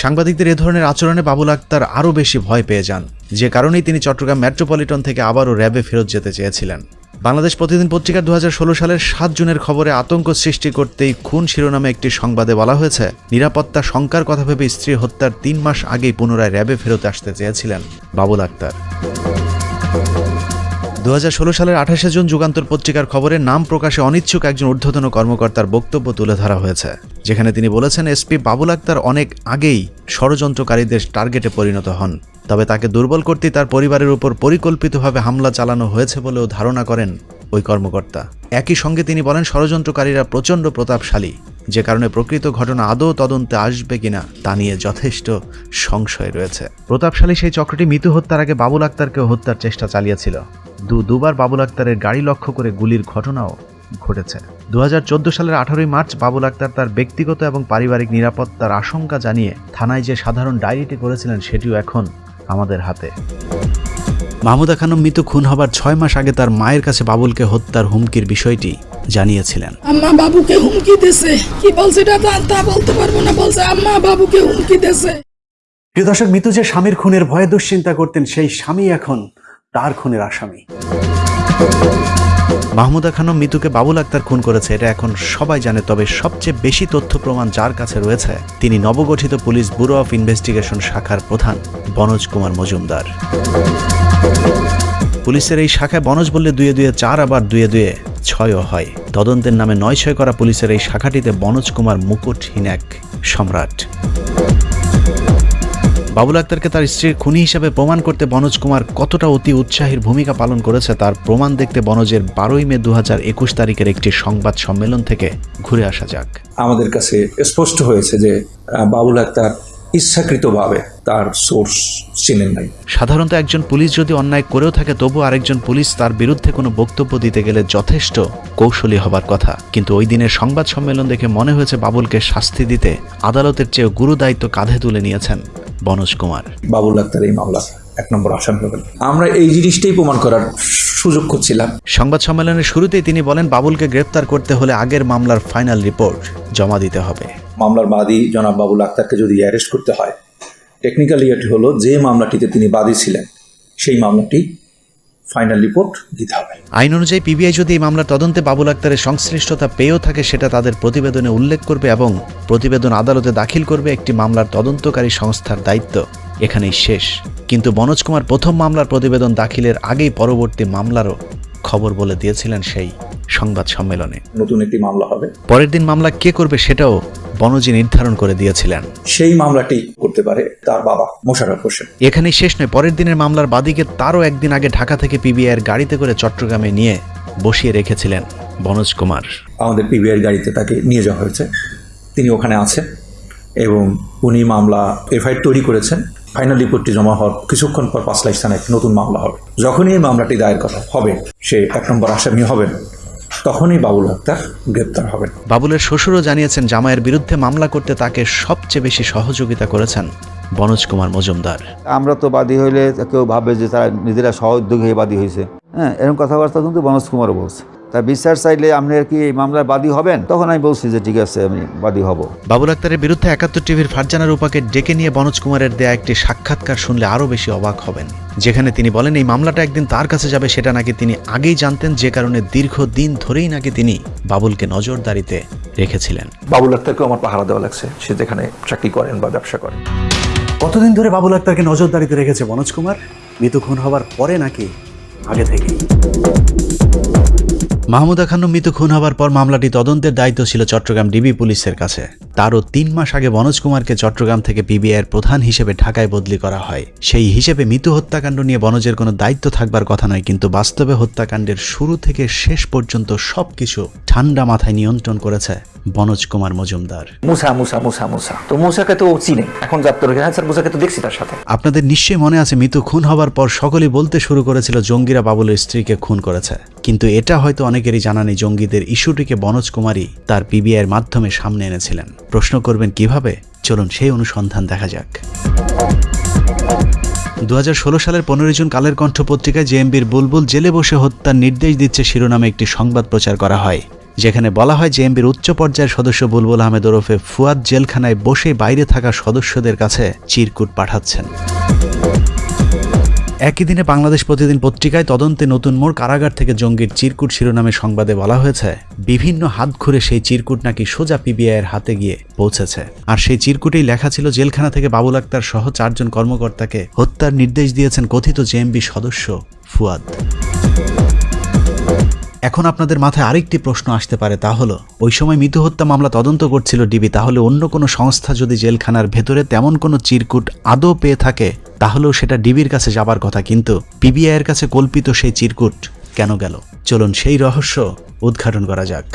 সাংবাদিকদের এ ধরনের আচরণে বাবুল আক্তার আরও বেশি ভয় পেয়ে যান। যে কারণেই তিনি চট্টগ্রাম মেট্রোপলিটন থেকে আবারও র্যাবে ফেরত যেতে চেয়েছিলেন। বাংলাদেশ প্রতিদিন পত্রিকার দু সালের সাত জুনের খবরে আতঙ্ক সৃষ্টি করতেই খুন শিরোনামে একটি সংবাদে বলা হয়েছে, নিরাপত্তা শঙ্কার কথা ভেবে স্ত্রী হত্যার তিন মাস আগেই পুনরায় র্যাবে ফেরত আসতে চেয়েছিলেন বাবুল আক্তার। দু হাজার ষোলো সালের আঠাশে জুন যুগান্তর পত্রিকার খবরে নাম প্রকাশে অনিচ্ছুক একজন ঊর্ধ্বতন কর্মকর্তার বক্তব্য তুলে ধরা হয়েছে, যেখানে তিনি বলেছেন এসপি বাবুল আক্তার অনেক আগেই ষড়যন্ত্রকারীদের টার্গেটে পরিণত হন। তবে তাকে দুর্বল করতে তার পরিবারের উপর পরিকল্পিতভাবে হামলা চালানো হয়েছে বলেও ধারণা করেন ওই কর্মকর্তা। একই সঙ্গে তিনি বলেন, ষড়যন্ত্রকারীরা প্রচণ্ড প্রতাপশালী। যে কারণে প্রকৃত ঘটনা আদৌ তদন্তে আসবে কিনা তা নিয়ে যথেষ্ট সংশয় রয়েছে। প্রতাপশালী সেই চক্রটি মৃত্যু হত্যার আগে বাবুল আক্তারকেও হত্যার চেষ্টা চালিয়েছিল। দু, দুবার বাবুল আক্তারের গাড়ি লক্ষ্য করে গুলির ঘটনাও ঘটেছে। দু হাজার চোদ্দ সালের আঠারোই মার্চ বাবুল আক্তার তার ব্যক্তিগত এবং পারিবারিক নিরাপত্তার আশঙ্কা জানিয়ে থানায় যে সাধারণ ডায়েরিটি করেছিলেন সেটিও এখন আমাদের হাতে। মাহমুদা খানম মৃত খুন হবার ছয় মাস আগে তার মায়ের কাছে বাবুলকে হত্যার হুমকির বিষয়টি জানিয়েছিলেন। আম্মা বাবুকে হুমকি কি বলছে এটা? তা- বলতে পারব না বলছে। আম্মা বাবুকে হুমকি প্রিয় দর্শক মিতু যে স্বামীর খুনের ভয়ে দুশ্চিন্তা করতেন সেই স্বামী এখন তার খুনের আসামি। মাহমুদা খানম মিতুকে বাবুল আক্তার খুন করেছে এটা এখন সবাই জানে তবে সবচেয়ে বেশি তথ্য প্রমাণ যার কাছে রয়েছে তিনি নবগঠিত পুলিশ ব্যুরো অফ ইনভেস্টিগেশন শাখার প্রধান বনোজ কুমার মজুমদার। পুলিশের এই শাখায় বনজ বললে দুয়ে দুয়ে চার, আবার দুয়ে দুয়ে ছয়ও হয়। তদন্তের নামে নয় ছয় করা পুলিশের এই শাখাটিতে বনোজ কুমার মুকুটহীন এক সম্রাট। বাবুল আক্তারকে তার স্ত্রীর খুনি হিসাবে প্রমাণ করতে বনোজ কুমার কতটা অতি উৎসাহীর ভূমিকা পালন করেছে তার প্রমাণ দেখতে বনজের বারোই মে দু তারিখের একটি সংবাদ সম্মেলন থেকে ঘুরে আসা যাক। আমাদের কাছে স্পষ্ট হয়েছে যে বাবুল আক্তার ইচ্ছাকৃতভাবে তার সোর্স চিনেন নাই। সাধারণত একজন পুলিশ যদি অন্যায় করেও থাকে তবু আরেকজন পুলিশ তার বিরুদ্ধে কোনো বক্তব্য দিতে গেলে যথেষ্ট কৌশলী হবার কথা। কিন্তু ওই দিনের সংবাদ সম্মেলন দেখে মনে হয়েছে বাবুলকে শাস্তি দিতে আদালতের চেয়ে গুরু দায়িত্ব কাঁধে তুলে নিয়েছেন বনোজ কুমার। বাবুল আক্তার এই মামলা এক নম্বর আসামি হবেন আমরা এই জিনিসটাই প্রমাণ করার সুযোগ করছিলাম সংবাদ সম্মেলনের শুরুতেই তিনি বলেন বাবুলকে গ্রেপ্তার করতে হলে আগের মামলার ফাইনাল রিপোর্ট জমা দিতে হবে। মামলার বাদী জনাব বাবুল আক্তারকে যদি অ্যারেস্ট করতে হয় টেকনিক্যালি এটি হলো যে মামলাটিতে তিনি বাদী ছিলেন সেই মামলাটি ফাইনাল রিপোর্ট দিতে হবে। আইন অনুযায়ী পিবিআই যদি এই মামলার তদন্তে বাবুল আক্তারের সংশ্লিষ্টতা পেয়েও থাকে সেটা তাদের প্রতিবেদনে উল্লেখ করবে এবং প্রতিবেদন আদালতে দাখিল করবে একটি মামলার তদন্তকারী সংস্থার দায়িত্ব। এখানেই শেষ। কিন্তু বনোজ কুমার প্রথম মামলার প্রতিবেদন দাখিলের আগেই পরবর্তী মামলারও খবর বলে দিয়েছিলেন সেই সংবাদ সম্মেলনে। নতুন একটি মামলা হবে। পরের দিন মামলা কে করবে সেটাও বনজি নির্ধারণ করে দিয়েছিলেন। সেই মামলাটি করতে পারে তার বাবা মোশাররফ হোসেন। এখানেই শেষ নয় পরের দিনের মামলার বাদীকে তারও একদিন আগে ঢাকা থেকে পিবিআইয়ের গাড়িতে করে চট্টগ্রামে নিয়ে বসিয়ে রেখেছিলেন বনোজ কুমার। আমাদের পিবিআই গাড়িতে তাকে নিয়ে যাওয়া হয়েছে। তিনি ওখানে আছেন এবং উনি মামলা এফআইআর তৈরি করেছেন। ফাইনাল রিপোর্টটি জমা হওয়ার কিছুক্ষণ পর পাঁচলাই স্থানে একটি নতুন মামলা হবে। যখনই এই মামলাটি দায়ের করা হবে সে এক নম্বর আসামি হবেন তখনই বাবুল আক্তার গ্রেপ্তার হবেন। বাবুলের শ্বশুরও জানিয়েছেন জামাইয়ের বিরুদ্ধে মামলা করতে তাকে সবচেয়ে বেশি সহযোগিতা করেছেন বনোজ কুমার মজুমদার। আমরা তো বাদী হইলে কেউ ভাবে যে তারা নিজেরা সহ উদ্যোগী হয়ে বাদী হয়েছে হ্যাঁ এরকম কথাবার্তা কিন্তু বনজ কুমারও বলছে। তা বিচার চাইলে আপনি কি এই মামলার বাদী হবেন? তখন আমি বলছি যে ঠিক আছে আমি বাদী হব। বাবুল আক্তারের বিরুদ্ধে একাত্তর টিভির ফারজানা রূপাকে ডেকে নিয়ে বনোজ কুমারের দেয়া একটি সাক্ষাৎকার শুনলে আরও বেশি অবাক হবেন। যেখানে তিনি বলেন এই মামলাটা একদিন তার কাছে যাবে সেটা নাকি তিনি আগেই জানতেন যে কারণে দীর্ঘদিন ধরেই নাকি তিনি বাবুলকে নজরদারিতে রেখেছিলেন। বাবুল আক্তারকেও আমার পাহারা দেওয়া লাগছে। সে যেখানে চাকরি করেন বা ব্যবসা করেন। কতদিন ধরে বাবুল আক্তারকে নজরদারিতে রেখেছে মনোজ কুমার? মৃত্যু খুন হবার পরে নাকি আগে থেকেই? মাহমুদা খানম মৃত খুন হওয়ার পর মামলাটি তদন্তের দায়িত্ব ছিল চট্টগ্রাম ডিবি পুলিশের কাছে। তারও তিন মাস আগে মনোজ কুমারকে চট্টগ্রাম থেকে পিবিআইয়ের প্রধান হিসেবে ঢাকায় বদলি করা হয়। সেই হিসেবে মৃত হত্যাকাণ্ড নিয়ে বনজের কোনো দায়িত্ব থাকবার কথা নয়, কিন্তু বাস্তবে হত্যাকাণ্ডের শুরু থেকে শেষ পর্যন্ত সবকিছু ঠান্ডা মাথায় নিয়ন্ত্রণ করেছে। বনোজ কুমার মজুমদার। মুসা মুসা মুসা মুসা। তো মুসাকে তো চিনে। এখন হ্যাঁ স্যার মুসাকে তো দেখছি তার সাথে। আপনাদের নিশ্চয়ই মনে আছে মিতু খুন হবার পর সকলেই বলতে শুরু করেছিল জঙ্গিরা বাবুলের স্ত্রীকে খুন করেছে। কিন্তু এটা হয়তো অনেকেরই জানা নেই জঙ্গিদের ইস্যুটিকে বনোজ কুমারই তার পিবিআইয়ের মাধ্যমে সামনে এনেছিলেন। প্রশ্ন করবেন কীভাবে? চলুন সেই অনুসন্ধান দেখা যাক। দু হাজার ষোলো সালের পনেরোই জুন কালের কণ্ঠ পত্রিকায় জেএমবির বুলবুল জেলে বসে হত্যার নির্দেশ দিচ্ছে শিরোনামে একটি সংবাদ প্রচার করা হয়। যেখানে বলা হয় জেএমবির উচ্চ পর্যায়ের সদস্য বুলবুল আহমেদ ওরফে ফুয়াদ জেলখানায় বসে বাইরে থাকা সদস্যদের কাছে চিরকুট পাঠাচ্ছেন। একই দিনে বাংলাদেশ প্রতিদিন পত্রিকায় তদন্তে নতুন মোড় কারাগার থেকে জঙ্গির চিরকুট শিরোনামে সংবাদে বলা হয়েছে, বিভিন্ন হাত ঘুরে সেই চিরকুট নাকি সোজা পিবিআইয়ের হাতে গিয়ে পৌঁছেছে। আর সেই চিরকুটেই লেখা ছিল জেলখানা থেকে বাবুল আক্তার সহ চারজন কর্মকর্তাকে হত্যার নির্দেশ দিয়েছেন কথিত জেএমবি সদস্য ফুয়াদ। এখন আপনাদের মাথায় আরেকটি প্রশ্ন আসতে পারে, তা হলো, ওই সময় মৃত্যু হত্যা মামলা তদন্ত করছিল ডিবি, তাহলে অন্য কোনো সংস্থা যদি জেলখানার ভেতরে তেমন কোনো চিরকুট আদৌ পেয়ে থাকে, তাহলেও সেটা ডিবির কাছে যাবার কথা, কিন্তু পিবিআইয়ের কাছে কল্পিত সেই চিরকুট কেন গেল? চলুন সেই রহস্য উদ্ঘাটন করা যাক।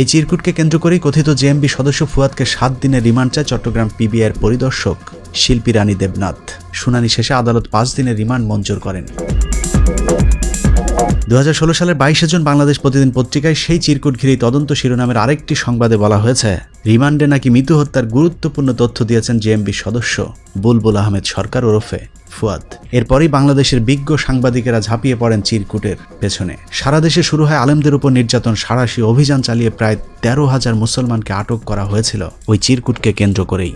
এই চিরকুটকে কেন্দ্র করেই কথিত জেএমবি সদস্য ফুয়াদকে সাত দিনের রিমান্ড চায় চট্টগ্রাম পিবিআইয়ের পরিদর্শক শিল্পী রানী দেবনাথ। শুনানি শেষে আদালত পাঁচ দিনের রিমান্ড মঞ্জুর করেন। দু হাজার ষোলো সালের বাইশে জুন বাংলাদেশ প্রতিদিন পত্রিকায় সেই চিরকুট ঘিরেই তদন্ত শিরোনামের আরেকটি সংবাদে বলা হয়েছে, রিমান্ডে নাকি মৃত্যু হত্যার গুরুত্বপূর্ণ তথ্য দিয়েছেন জেএমবি সদস্য বুলবুল আহমেদ সরকার ওরফে ফুয়াদ। এরপরই বাংলাদেশের বিজ্ঞ সাংবাদিকেরা ঝাঁপিয়ে পড়েন চিরকুটের পেছনে। সারা দেশে শুরু হয় আলেমদের উপর নির্যাতন, সারাশি অভিযান চালিয়ে প্রায় তেরো হাজার মুসলমানকে আটক করা হয়েছিল ওই চিরকুটকে কেন্দ্র করেই।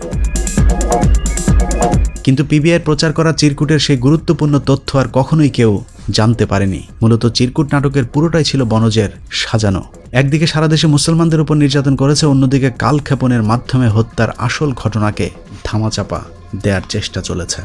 কিন্তু পিবিআইয়ের প্রচার করা চিরকুটের সেই গুরুত্বপূর্ণ তথ্য আর কখনোই কেউ জানতে পারেনি। মূলত চিরকুট নাটকের পুরোটাই ছিল বনজের সাজানো। একদিকে সারা দেশে মুসলমানদের উপর নির্যাতন করেছে, অন্যদিকে কালক্ষেপণের মাধ্যমে হত্যার আসল ঘটনাকে ধামাচাপা দেওয়ার চেষ্টা চলেছে।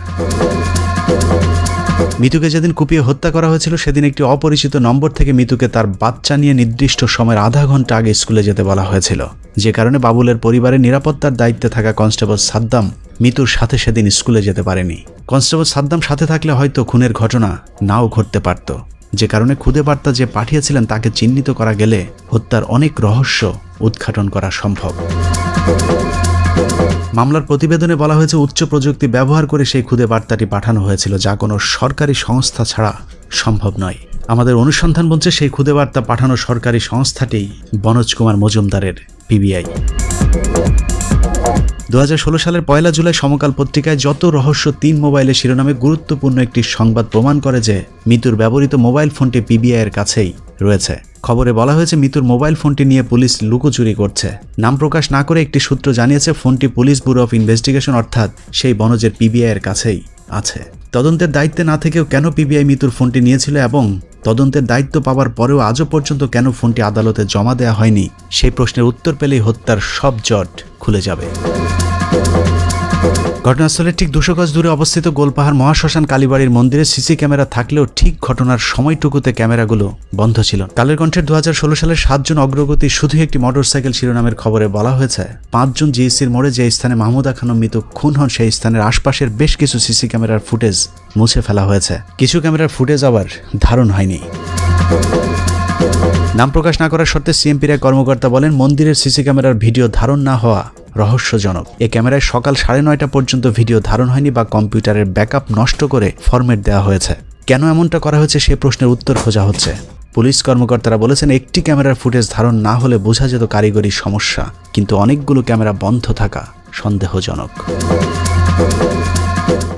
মিতুকে যেদিন কুপিয়ে হত্যা করা হয়েছিল, সেদিন একটি অপরিচিত নম্বর থেকে মিতুকে তার বাচ্চা নিয়ে নির্দিষ্ট সময়ের আধা ঘণ্টা আগে স্কুলে যেতে বলা হয়েছিল। যে কারণে বাবুলের পরিবারের নিরাপত্তার দায়িত্বে থাকা কনস্টেবল সাদ্দাম মিতুর সাথে সেদিন স্কুলে যেতে পারেনি। কনস্টেবল সাদ্দাম সাথে থাকলে হয়তো খুনের ঘটনা নাও ঘটতে পারত। যে কারণে খুদে বার্তা যে পাঠিয়েছিলেন, তাকে চিহ্নিত করা গেলে হত্যার অনেক রহস্য উদ্ঘাটন করা সম্ভব। মামলার প্রতিবেদনে বলা হয়েছে, উচ্চ প্রযুক্তি ব্যবহার করে সেই খুদে বার্তাটি পাঠানো হয়েছিল যা কোনো সরকারি সংস্থা ছাড়া সম্ভব নয়। আমাদের অনুসন্ধান বলছে সেই খুদে বার্তা পাঠানো সরকারি সংস্থাটি বনোজ কুমার মজুমদারের পিবিআই। দু হাজার ষোলো সালের পয়লা জুলাই সমকাল পত্রিকায় যত রহস্য তিন মোবাইলের শিরোনামে গুরুত্বপূর্ণ একটি সংবাদ প্রমাণ করে যে, মিতুর ব্যবহৃত মোবাইল ফোনটি পিবিআইয়ের কাছেই রয়েছে। খবরে বলা হয়েছে, মিতুর মোবাইল ফোনটি নিয়ে পুলিশ লুকোচুরি করছে। নাম প্রকাশ না করে একটি সূত্র জানিয়েছে, ফোনটি পুলিশ ব্যুরো অফ ইনভেস্টিগেশন, অর্থাৎ সেই বনজের পিবিআইয়ের কাছেই আছে। তদন্তের দায়িত্বে না থেকেও কেন পিবিআই মিতুর ফোনটি নিয়েছিল এবং তদন্তের দায়িত্ব পাওয়ার পরেও আজও পর্যন্ত কেন ফোনটি আদালতে জমা দেওয়া হয়নি, সেই প্রশ্নের উত্তর পেলেই হত্যার সব জট খুলে যাবে। ঘটনাস্থলের ঠিক দুশো গজ দূরে অবস্থিত গোলপাহাড় মহাশ্মশান কালীবাড়ির মন্দিরে সিসি ক্যামেরা থাকলেও ঠিক ঘটনার সময়টুকুতে ক্যামেরাগুলো বন্ধ ছিল। কালের কণ্ঠের দু হাজার ষোলো সালের সাতজন অগ্রগতি শুধু একটি মোটরসাইকেল শিরোনামের খবরে বলা হয়েছে। পাঁচজন জিএসির মোড়ে যে স্থানে মাহমুদা খানম মৃত খুন হন, সেই স্থানের আশপাশের বেশ কিছু সিসি ক্যামেরার ফুটেজ মুছে ফেলা হয়েছে। কিছু ক্যামেরার ফুটেজ আবার ধারণ হয়নি। নাম প্রকাশ না করার শর্তে সিএমপির এক কর্মকর্তা বলেন, মন্দিরের সিসি ক্যামেরার ভিডিও ধারণ না হওয়া রহস্যজনক। এ ক্যামেরায় সকাল সাড়ে নয়টা পর্যন্ত ভিডিও ধারণ হয়নি বা কম্পিউটারের ব্যাকআপ নষ্ট করে ফরম্যাট দেওয়া হয়েছে। কেন এমনটা করা হয়েছে সে প্রশ্নের উত্তর খোঁজা হচ্ছে। পুলিশ কর্মকর্তারা বলেছেন, একটি ক্যামেরার ফুটেজ ধারণ না হলে বোঝা যেত কারিগরি সমস্যা, কিন্তু অনেকগুলো ক্যামেরা বন্ধ থাকা সন্দেহজনক।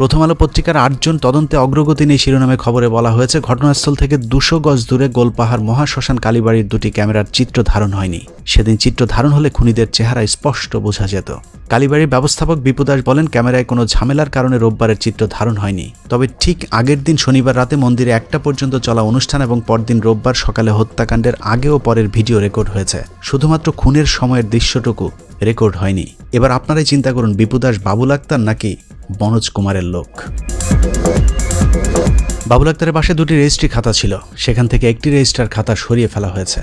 প্রথম আলো পত্রিকার আটজন তদন্তে অগ্রগতি নেই শিরোনামে খবরে বলা হয়েছে, ঘটনাস্থল থেকে দুশো গজ দূরে গোলপাহাড় মহাশ্মশান কালীবাড়ির দুটি ক্যামেরার চিত্র ধারণ হয়নি। সেদিন চিত্র ধারণ হলে খুনিদের চেহারা স্পষ্ট বোঝা যেত। কালীবাড়ির ব্যবস্থাপক বিপুদাস বলেন, ক্যামেরায় কোনো ঝামেলার কারণে রোববারের চিত্র ধারণ হয়নি। তবে ঠিক আগের দিন শনিবার রাতে মন্দিরে একটা পর্যন্ত চলা অনুষ্ঠান এবং পরদিন রোববার সকালে হত্যাকাণ্ডের আগে ও পরের ভিডিও রেকর্ড হয়েছে। শুধুমাত্র খুনের সময়ের দৃশ্যটুকু রেকর্ড হয়নি। এবার আপনারাই চিন্তা করুন বিপুদাস বাবুল আক্তার নাকি বনোজ কুমারের লোক। বাবুল আক্তারের পাশে দুটি রেজিস্ট্রি খাতা ছিল। সেখান থেকে একটি রেজিস্ট্রার খাতা সরিয়ে ফেলা হয়েছে।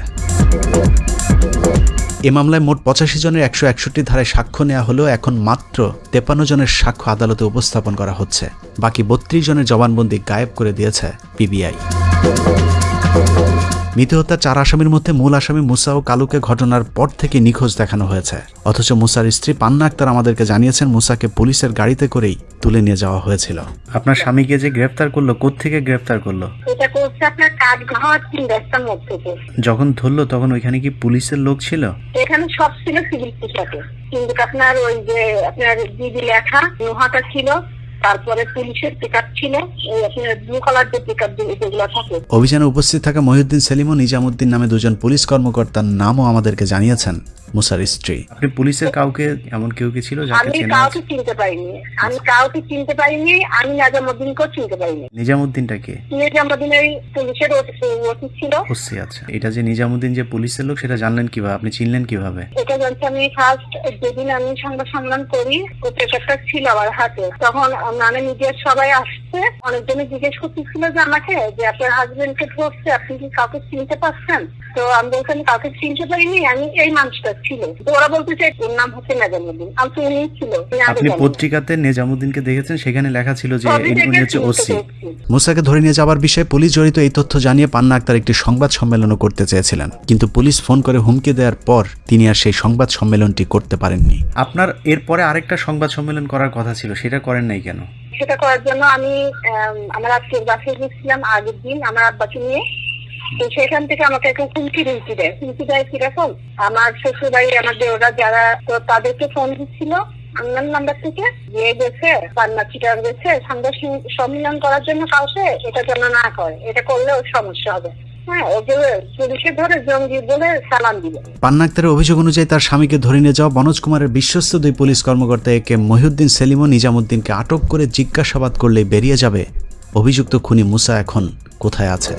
এ মামলায় মোট পঁচাশি জনের একশো একষট্টি ধারায় সাক্ষ্য নেওয়া হলেও এখন মাত্র তেপান্ন জনের সাক্ষ্য আদালতে উপস্থাপন করা হচ্ছে। বাকি বত্রিশ জনের জবানবন্দি গায়েব করে দিয়েছে পিবিআই। মৃত হত্যার চার আসামির মধ্যে মূল আসামি মুসা ও কালুকে ঘটনার পর থেকে নিখোঁজ দেখানো হয়েছে। অথচ মুসার স্ত্রী পান্না আক্তার আমাদেরকে জানিয়েছেন মুসাকে পুলিশের গাড়িতে করেই তুলে নিয়ে যাওয়া হয়েছিল। আপনার স্বামীকে যে গ্রেফতার করল কোত্থেকে গ্রেফতার করল? এটা করছে আপনার কাঠ তিন রাস্তার মধ্যে যখন ধরলো তখন ওইখানে কি পুলিশের লোক ছিল? এখানে সব ছিল সিভিল পোশাকে কিন্তু আপনার ওই যে আপনার দিদি লেখা নোহাটা ছিল তারপরে পুলিশের পিক ছিল ব্লু কালার যে পিক যেগুলো থাকে। অভিযানে উপস্থিত থাকা মহিউদ্দিন সেলিম ও নিজামুদ্দিন নামে দুজন পুলিশ কর্মকর্তার নামও আমাদেরকে জানিয়েছেন মুসার স্ত্রী। আপনি পুলিশের কাউকে এমন কেউ কি ছিল যাকে আমি চেনা কাউকে চিনতে পারিনি। আমি কাউকে চিনতে পারিনি আমি চিনতে পারিনি। নিজামুদ্দিনটা কে? ওই পুলিশের ওসি ছিল। ওসি আচ্ছা। এটা যে নিজামুদ্দিন যে পুলিশের লোক সেটা জানলেন কীভাবে? আপনি চিনলেন কীভাবে? এটা জানছি আমি ফার্স্ট যেদিন আমি সংবাদ সম্মেলন করি পেপারটা ছিল আমার হাতে। তখন মানে মিডিয়ার সবাই আসছে। অনেকজনে জিজ্ঞেস করতেছিল যে আমাকে যে আপনার হাজবেন্ড কে ধরছে আপনি কি কাউকে চিনতে পারছেন? তো আমি বলছি আমি কাউকে চিনতে পারিনি আমি এই মানুষটা ছিল। তো ওরা বলতে চাই ওর নাম হচ্ছে নাজামুদ্দিন। আমি তো উনি ছিল আপনি পত্রিকাতে নিজামুদ্দিনকে দেখেছেন সেখানে লেখা ছিল যে উনি হচ্ছে ওসি। মুসাকে ধরে নিয়ে যাওয়ার বিষয়ে পুলিশ জড়িত এই তথ্য জানিয়ে পান্না আক্তার একটি সংবাদ সম্মেলনও করতে চেয়েছিলেন। কিন্তু পুলিশ ফোন করে হুমকি দেওয়ার পর তিনি আর সেই সংবাদ সম্মেলনটি করতে পারেননি। আপনার এরপরে আরেকটা সংবাদ সম্মেলন করার কথা ছিল সেটা করেন নাই কেন? সেটা করার জন্য আমি আম, আমার আজকের বাসে গেছিলাম আগের দিন আমার আব্বাকে নিয়ে। তো সেখান থেকে আমাকে একটা হুমকি হুমকি দেয়। হুমকি দেয় কীরকম? আমার শ্বশুর বাড়ি আমাদের ওরা যারা তো তাদেরকে ফোন দিচ্ছিল আমার নাম্বার থেকে। যে গেছে পান্না চিটার গেছে সংবাদ সম্মিলন সম্মেলন করার জন্য কাউকে এটা যেন না করে। এটা করলে ওর সমস্যা হবে। হ্যাঁ পান্না অভিযোগ অনুযায়ী তার স্বামীকে ধরে নিয়ে যাওয়া বনোজ কুমারের বিশ্বস্ত দুই পুলিশ কর্মকর্তা একে মহিউদ্দিন সেলিম ও নিজামুদ্দিনকে আটক করে জিজ্ঞাসাবাদ করলেই বেরিয়ে যাবে। অভিযুক্ত খুনি মুসা এখন কোথায় আছে?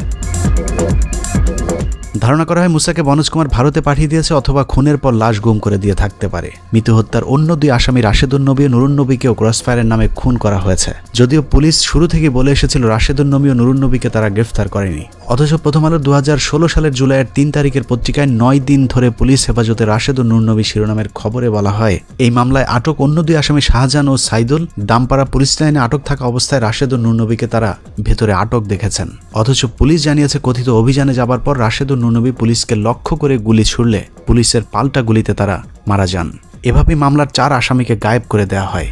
ধারণা করা হয় মুসাকে বনোজ কুমার ভারতে পাঠিয়ে দিয়েছে অথবা খুনের পর লাশ গুম করে দিয়ে থাকতে পারে। মৃত্যু হত্যার অন্য দুই আসামি রাশেদুল নবী ও নুরুন নবীকেও ক্রসফায়ারের নামে খুন করা হয়েছে। যদিও পুলিশ শুরু থেকে বলে এসেছিল রাশেদুল নবী ও নুরুন নবীকে তারা গ্রেফতার করেনি। অথচ প্রথম আলো দু সালের জুলাইয়ের তিন তারিখের পত্রিকায় নয় দিন ধরে পুলিশ হেফাজতে রাশেদ ও নুর নবী শিরোনামের খবরে বলা হয়, এই মামলায় আটক অন্য দুই আসামি শাহজাহান ও সাইদুল দামপাড়া পুলিশ লাইনে আটক থাকা অবস্থায় রাশেদ ও নুর নবীকে তারা ভেতরে আটক দেখেছেন। অথচ পুলিশ জানিয়েছে কথিত অভিযানে যাবার পর রাশেদ নবী পুলিশকে লক্ষ্য করে গুলি ছুড়লে পুলিশের পাল্টা গুলিতে তারা মারা যান। এভাবেই মামলার চার আসামিকে গায়েব করে দেওয়া হয়।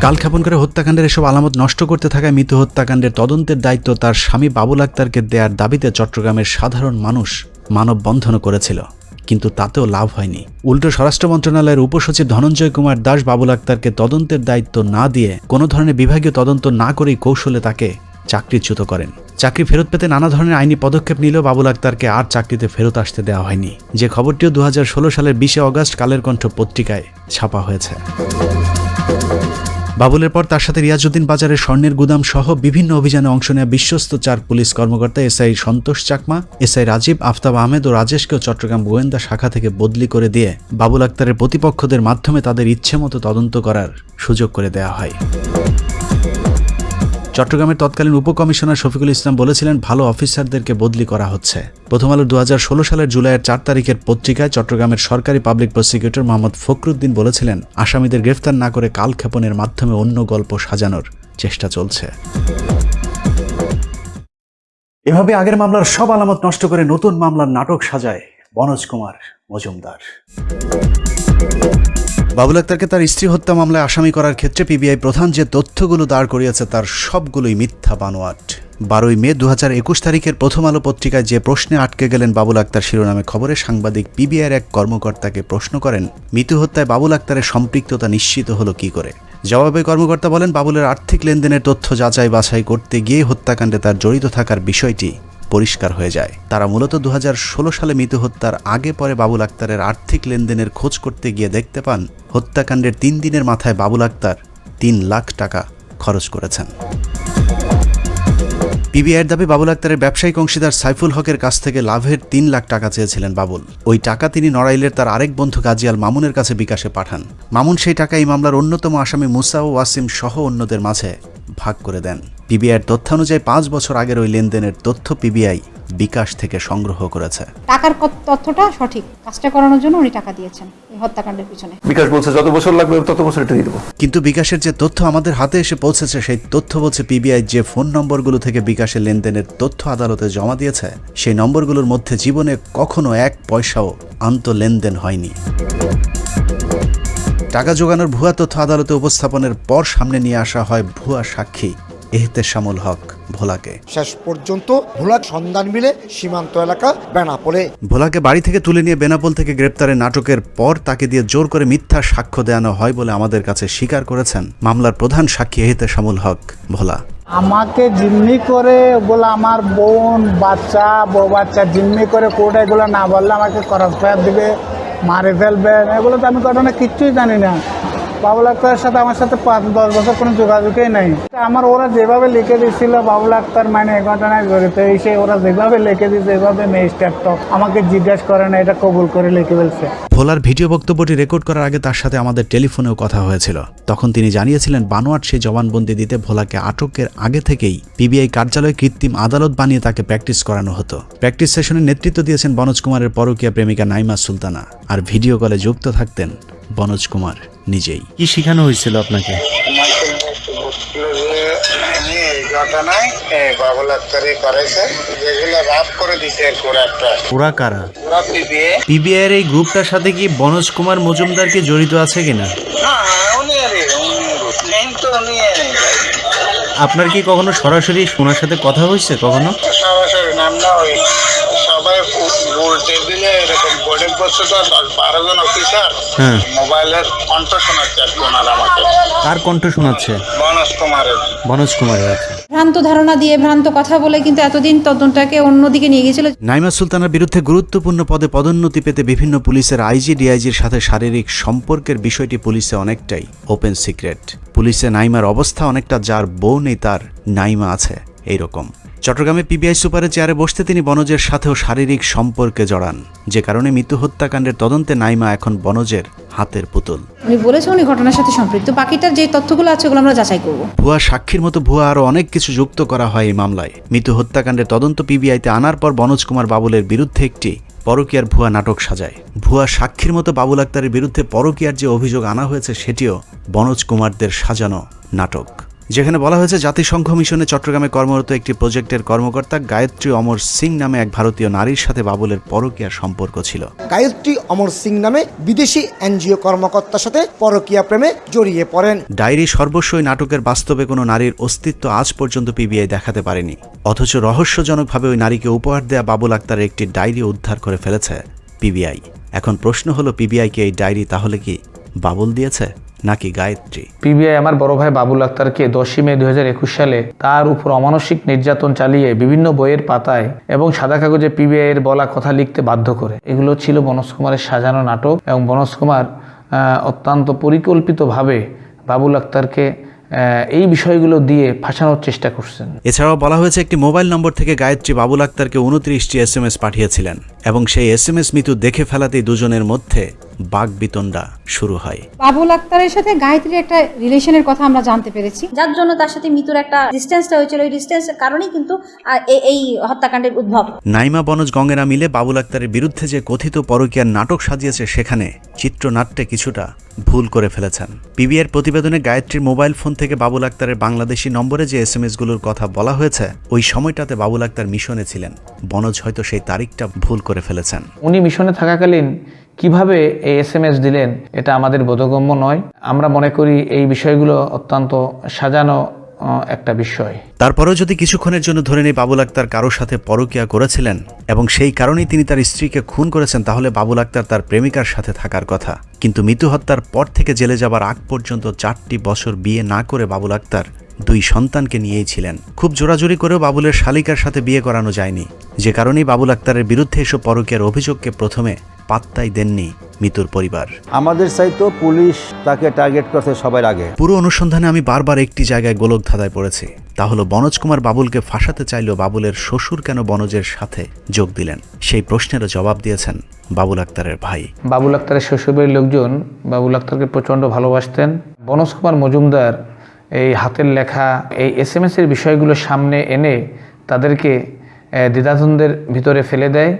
কালক্ষেপণ করে হত্যাকাণ্ডের এসব আলামত নষ্ট করতে থাকায় মৃত হত্যাকাণ্ডের তদন্তের দায়িত্ব তার স্বামী বাবুল আক্তারকে দেওয়ার দাবিতে চট্টগ্রামের সাধারণ মানুষ মানববন্ধনও করেছিল। কিন্তু তাতেও লাভ হয়নি। উল্টো স্বরাষ্ট্র মন্ত্রণালয়ের উপসচিব ধনঞ্জয় কুমার দাস বাবুল আক্তারকে তদন্তের দায়িত্ব না দিয়ে কোনো ধরনের বিভাগীয় তদন্ত না করেই কৌশলে তাকে চাকরিচ্যুত করেন। চাকরি ফেরত পেতে নানা ধরনের আইনি পদক্ষেপ নিলেও বাবুল আক্তারকে আর চাকরিতে ফেরত আসতে দেওয়া হয়নি। যে খবরটিও দু হাজার ষোলো সালের বিশে অগস্ট কালের কণ্ঠ পত্রিকায় ছাপা হয়েছে। বাবুলের পর তার সাথে রিয়াজউদ্দিন বাজারের স্বর্ণের গুদাম সহ বিভিন্ন অভিযানে অংশ নেওয়া বিশ্বস্ত চার পুলিশ কর্মকর্তা এসআই সন্তোষ চাকমা, এসআই রাজীব, আফতাব আহমেদ ও রাজেশকেও চট্টগ্রাম গোয়েন্দা শাখা থেকে বদলি করে দিয়ে বাবুল আক্তারের প্রতিপক্ষদের মাধ্যমে তাদের ইচ্ছে মতো তদন্ত করার সুযোগ করে দেওয়া হয়। চট্টগ্রামের তৎকালীন উপকমিশনার শফিকুল ইসলাম বলেছিলেন, ভালো অফিসারদেরকে বদলি করা হচ্ছে। প্রথম আলো দুহাজার ষোলো সালের জুলাইয়ের চার তারিখের পত্রিকায় চট্টগ্রামের সরকারি পাবলিক প্রসিকিউটর মোহাম্মদ ফখরুদ্দিন বলেছিলেন, আসামিদের গ্রেফতার না করে কালক্ষেপণের মাধ্যমে অন্য গল্প সাজানোর চেষ্টা চলছে। এভাবে আগের মামলার সব আলামত নষ্ট করে নতুন মামলার নাটক সাজায় বনোজ কুমার মজুমদার। বাবুল আক্তারকে তার স্ত্রী হত্যা মামলায় আসামি করার ক্ষেত্রে পিবিআই প্রধান যে তথ্যগুলো দাঁড় করিয়েছে তার সবগুলোই মিথ্যা বানোয়াট। বারোই মে দু তারিখের প্রথম আলো পত্রিকায় যে প্রশ্নে আটকে গেলেন বাবুল আক্তার শিরোনামে খবরে সাংবাদিক পিবিআইয়ের এক কর্মকর্তাকে প্রশ্ন করেন, মৃত্যু হত্যায় বাবুল আক্তারের সম্পৃক্ততা নিশ্চিত হলো কি করে? জবাবে কর্মকর্তা বলেন, বাবুলের আর্থিক লেনদেনের তথ্য যাচাই বাছাই করতে গিয়ে হত্যাকাণ্ডে তার জড়িত থাকার বিষয়টি পরিষ্কার হয়ে যায়। তারা মূলত দু হাজার ষোলো সালে মৃত্যু হত্যার আগে পরে বাবুল আক্তারের আর্থিক লেনদেনের খোঁজ করতে গিয়ে দেখতে পান, হত্যাকাণ্ডের তিন দিনের মাথায় বাবুল আক্তার তিন লাখ টাকা খরচ করেছেন। পিবিআইয়ের দাবি, বাবুল আক্তারের ব্যবসায়িক অংশীদার সাইফুল হকের কাছ থেকে লাভের তিন লাখ টাকা চেয়েছিলেন বাবুল। ওই টাকা তিনি নড়াইলের তার আরেক বন্ধু গাজিয়াল মামুনের কাছে বিকাশে পাঠান। মামুন সেই টাকা এই মামলার অন্যতম আসামি মুসা ও ওয়াসিম সহ অন্যদের মাঝে ভাগ করে দেন। পিবিআইয়ের তথ্যানুযায়ী পাঁচ বছর আগের ওই লেনদেনের তথ্য পিবিআই বিকাশ থেকে সংগ্রহ করেছে। টাকার তথ্যটা সঠিক। কাজটা করানোর জন্য উনি টাকা দিয়েছেন এই হত্যাকাণ্ডের পিছনে। বিকাশ বলছে যত বছর লাগবে তত বছর এটা দিয়ে দেবো। কিন্তু বিকাশের যে তথ্য আমাদের হাতে এসে পৌঁছেছে সেই তথ্য বলছে পিবিআই যে ফোন নম্বরগুলো থেকে বিকাশের লেনদেনের তথ্য আদালতে জমা দিয়েছে সেই নম্বরগুলোর মধ্যে জীবনে কখনো এক পয়সাও আন্ত লেনদেন হয়নি। টাকা জোগানোর ভুয়া তথ্য আদালতে উপস্থাপনের পর সামনে নিয়ে আসা হয় ভুয়া সাক্ষী। এহতেশামুল হক ভোলাকে। শেষ পর্যন্ত ভোলার সন্ধান মিলে সীমান্ত এলাকা বেনাপোলে। ভোলাকে বাড়ি থেকে তুলে নিয়ে বেনাপোল থেকে গ্রেপ্তারের নাটকের পর তাকে দিয়ে জোর করে মিথ্যা সাক্ষ্য দেওয়ানো হয় বলে আমাদের কাছে স্বীকার করেছেন মামলার প্রধান সাক্ষী এহতেশামুল হক ভোলা। আমাকে জিম্মি করে ওগুলো আমার বোন বাচ্চা বউ বাচ্চা জিম্মি করে কোর্টে এগুলো না বললে আমাকে খরচ দিবে। মারে ফেলবেন এগুলো তো আমি ঘটনা কিচ্ছুই জানি না। বাবুল আক্তারের সাথে আমার সাথে পাঁচ, দশ বছর কোনো যোগাযোগই নেই। আমার ওরা যেভাবে লিখে দিচ্ছিল বাবুল আক্তার মানে এই ঘটনায় জড়িত, এই সে ওরা যেভাবে লিখে দিচ্ছে এভাবে ম্যাজিস্ট্রেট তো আমাকে জিজ্ঞেস করে না, এটা কবুল করে লিখে ফেলছে। ভোলার ভিডিও বক্তব্যটি রেকর্ড করার আগে তার সাথে আমাদের টেলিফোনেও কথা হয়েছিল। তখন তিনি জানিয়েছিলেন, বানোয়াট সেই জবানবন্দি দিতে ভোলাকে আটকের আগে থেকেই পিবিআই কার্যালয়ে কৃত্রিম আদালত বানিয়ে তাকে প্র্যাকটিস করানো হতো। প্র্যাকটিস সেশনে নেতৃত্ব দিয়েছেন বনোজ কুমারের পরকীয়া প্রেমিকা নাইমা সুলতানা। আর ভিডিও কলে যুক্ত থাকতেন বনোজ কুমার। নিজেই। কি শেখানো হয়েছিল আপনাকে? ঘটনায় বাবুল করেছে। যেগুলো রাফ করে দিতে করে একটা। ওরা কারা? ওরা পিবিএ। পিবিআইয়ের এই গ্রুপটার সাথে কি বনোজ কুমার মজুমদার কি জড়িত আছে কিনা? উনি আরে তো উনি আপনার কি কখনো সরাসরি ওনার সাথে কথা হয়েছে কখনো? সরাসরি নাম না ওই সবাই টেবিলে এরকম বসে তো দশ বারো জন অফিসার হ্যাঁ। মোবাইলের কণ্ঠ শোনাচ্ছে আর ওনার আমাকে। কার কণ্ঠ শোনাচ্ছে? মনোজ কুমারের। বনোজ কুমারের আছে ভ্রান্ত ধারণা দিয়ে ভ্রান্ত কথা বলে কিন্তু এতদিন তদন্তটাকে অন্যদিকে নিয়ে গিয়েছিল। নাইমা সুলতানার বিরুদ্ধে গুরুত্বপূর্ণ পদে পদোন্নতি পেতে বিভিন্ন পুলিশের আইজি ডিআইজির সাথে শারীরিক সম্পর্কের বিষয়টি পুলিশে অনেকটাই ওপেন সিক্রেট পুলিশে নাইমার অবস্থা অনেকটা যার বউ নেই তার নাইমা আছে এইরকম। চট্টগ্রামে পিবিআই সুপারের চেয়ারে বসতে তিনি বনজের সাথেও শারীরিক সম্পর্কে জড়ান যে কারণে মৃত্যু হত্যাকাণ্ডের তদন্তে নাইমা এখন বনজের হাতের পুতুল। উনি বলেছে উনি ঘটনার সাথে সম্পৃক্ত বাকিটার যে তথ্যগুলো আছে ওগুলো আমরা যাচাই করব। ভুয়া সাক্ষীর মতো ভুয়া আরও অনেক কিছু যুক্ত করা হয় এই মামলায়। মৃত্যু হত্যাকাণ্ডের তদন্ত পিবিআইতে আনার পর বনজ কুমার বাবুলের বিরুদ্ধে একটি পরকীয়ার ভুয়া নাটক সাজায়। ভুয়া সাক্ষীর মতো বাবুল আক্তারের বিরুদ্ধে পরকীয়ার যে অভিযোগ আনা হয়েছে সেটিও বনোজ কুমারদের সাজানো নাটক। যেখানে বলা হয়েছে জাতিসংঘ মিশনে চট্টগ্রামে কর্মরত একটি প্রজেক্টের কর্মকর্তা গায়ত্রী অমর সিং নামে এক ভারতীয় নারীর সাথে বাবুলের পরকীয়ার সম্পর্ক ছিল। গায়ত্রী অমর সিং নামে বিদেশি এনজিও কর্মকর্তার সাথে পরকীয়া প্রেমে জড়িয়ে পড়েন। ডায়েরি সর্বস্বই নাটকের বাস্তবে কোনো নারীর অস্তিত্ব আজ পর্যন্ত পিবিআই দেখাতে পারেনি। অথচ রহস্যজনকভাবে ওই নারীকে উপহার দেয়া বাবুল আক্তারের একটি ডায়েরি উদ্ধার করে ফেলেছে পিবিআই। এখন প্রশ্ন হলো পিবিআইকে এই ডায়েরি তাহলে কি বাবুল দিয়েছে নাকি গায়ত্রী? পিবিআই আমার বড় ভাই বাবুল আক্তারকে দশই মে দু হাজার একুশ সালে তার উপর অমানসিক নির্যাতন চালিয়ে বিভিন্ন বইয়ের পাতায় এবং সাদা কাগজে পিবিআই এর বলা কথা লিখতে বাধ্য করে। এগুলো ছিল বনজ কুমারের সাজানো নাটক এবং বনজ কুমার অত্যন্ত পরিকল্পিতভাবে বাবুল আক্তারকে এই বিষয়গুলো দিয়ে ফাঁসানোর চেষ্টা করছেন। এছাড়াও বলা হয়েছে একটি মোবাইল নম্বর থেকে গায়ত্রী বাবুল আক্তারকে উনত্রিশটি এস এম এস পাঠিয়েছিলেন এবং সেই এস এম এস মিতু দেখে ফেলাতেই দুজনের মধ্যে বাঘ বিতণ্ডা শুরু হয়। বাবুল আক্তারের সাথে গায়ত্রীর একটা রিলেশনের কথা আমরা জানতে পেরেছি। যার জন্য তার সাথে মিতুর একটা ডিস্টেন্সটা হয়েছিল। ওই ডিস্টেন্সের কারণেই কিন্তু এই হত্যাকাণ্ডের উদ্ভব। নাইমা বনজ গঙ্গেরা মিলে বাবুল আক্তারের বিরুদ্ধে যে কথিত পরকীয়ার নাটক সাজিয়েছে সেখানে চিত্রনাট্যে কিছুটা ভুল করে ফেলেছেন। পিবিআর প্রতিবেদনে গায়ত্রীর মোবাইল ফোন থেকে বাবুল আক্তারের বাংলাদেশি নম্বরে যে এস এম এসগুলোর কথা বলা হয়েছে ওই সময়টাতে বাবুল আক্তার মিশনে ছিলেন। বনজ হয়তো সেই তারিখটা ভুল করে ফেলেছেন। উনি মিশনে থাকাকালীন কীভাবে এই এস এম এস দিলেন, এটা আমাদের বোধগম্য নয়। আমরা মনে করি এই বিষয়গুলো অত্যন্ত সাজানো একটা বিষয়। তারপরেও যদি কিছুক্ষণের জন্য ধরে নেই বাবুল আক্তার কারোর সাথে পরকিয়া করেছিলেন এবং সেই কারণেই তিনি তার স্ত্রীকে খুন করেছেন, তাহলে বাবুল আক্তার তার প্রেমিকার সাথে থাকার কথা। কিন্তু মৃত্যু হত্যার পর থেকে জেলে যাবার আগ পর্যন্ত চারটি বছর বিয়ে না করে বাবুল আক্তার দুই সন্তানকে নিয়েই ছিলেন খুব জোরাজুরি করেও বাবুলের শালিকার সাথে বিয়ে করানো যায়নি। যে কারণেই বাবুল আক্তারের বিরুদ্ধে এসব পরকীয়ার অভিযোগকে প্রথমে পাত্তাই দেননি মিতুর পরিবার। আমাদের চাইতো পুলিশ তাকে টার্গেট করছে সবার আগে। পুরো অনুসন্ধানে আমি বারবার একটি জায়গায় গোলক ধাঁধায় পড়েছি। তা হলো বনজ কুমার বাবুলকে ফাঁসাতে চাইলেও বাবুলের শ্বশুর কেন বনজের সাথে যোগ দিলেন? সেই প্রশ্নেরও জবাব দিয়েছেন বাবুল আক্তারের ভাই। বাবুল আক্তারের শ্বশুরবাড়ির লোকজন বাবুল আক্তারকে প্রচণ্ড ভালোবাসতেন। বনজ কুমার মজুমদার এই হাতের লেখা, এই এস এম এর বিষয়গুলো সামনে এনে তাদেরকে দ্বিধাদ্বন্দ্বের ভিতরে ফেলে দেয়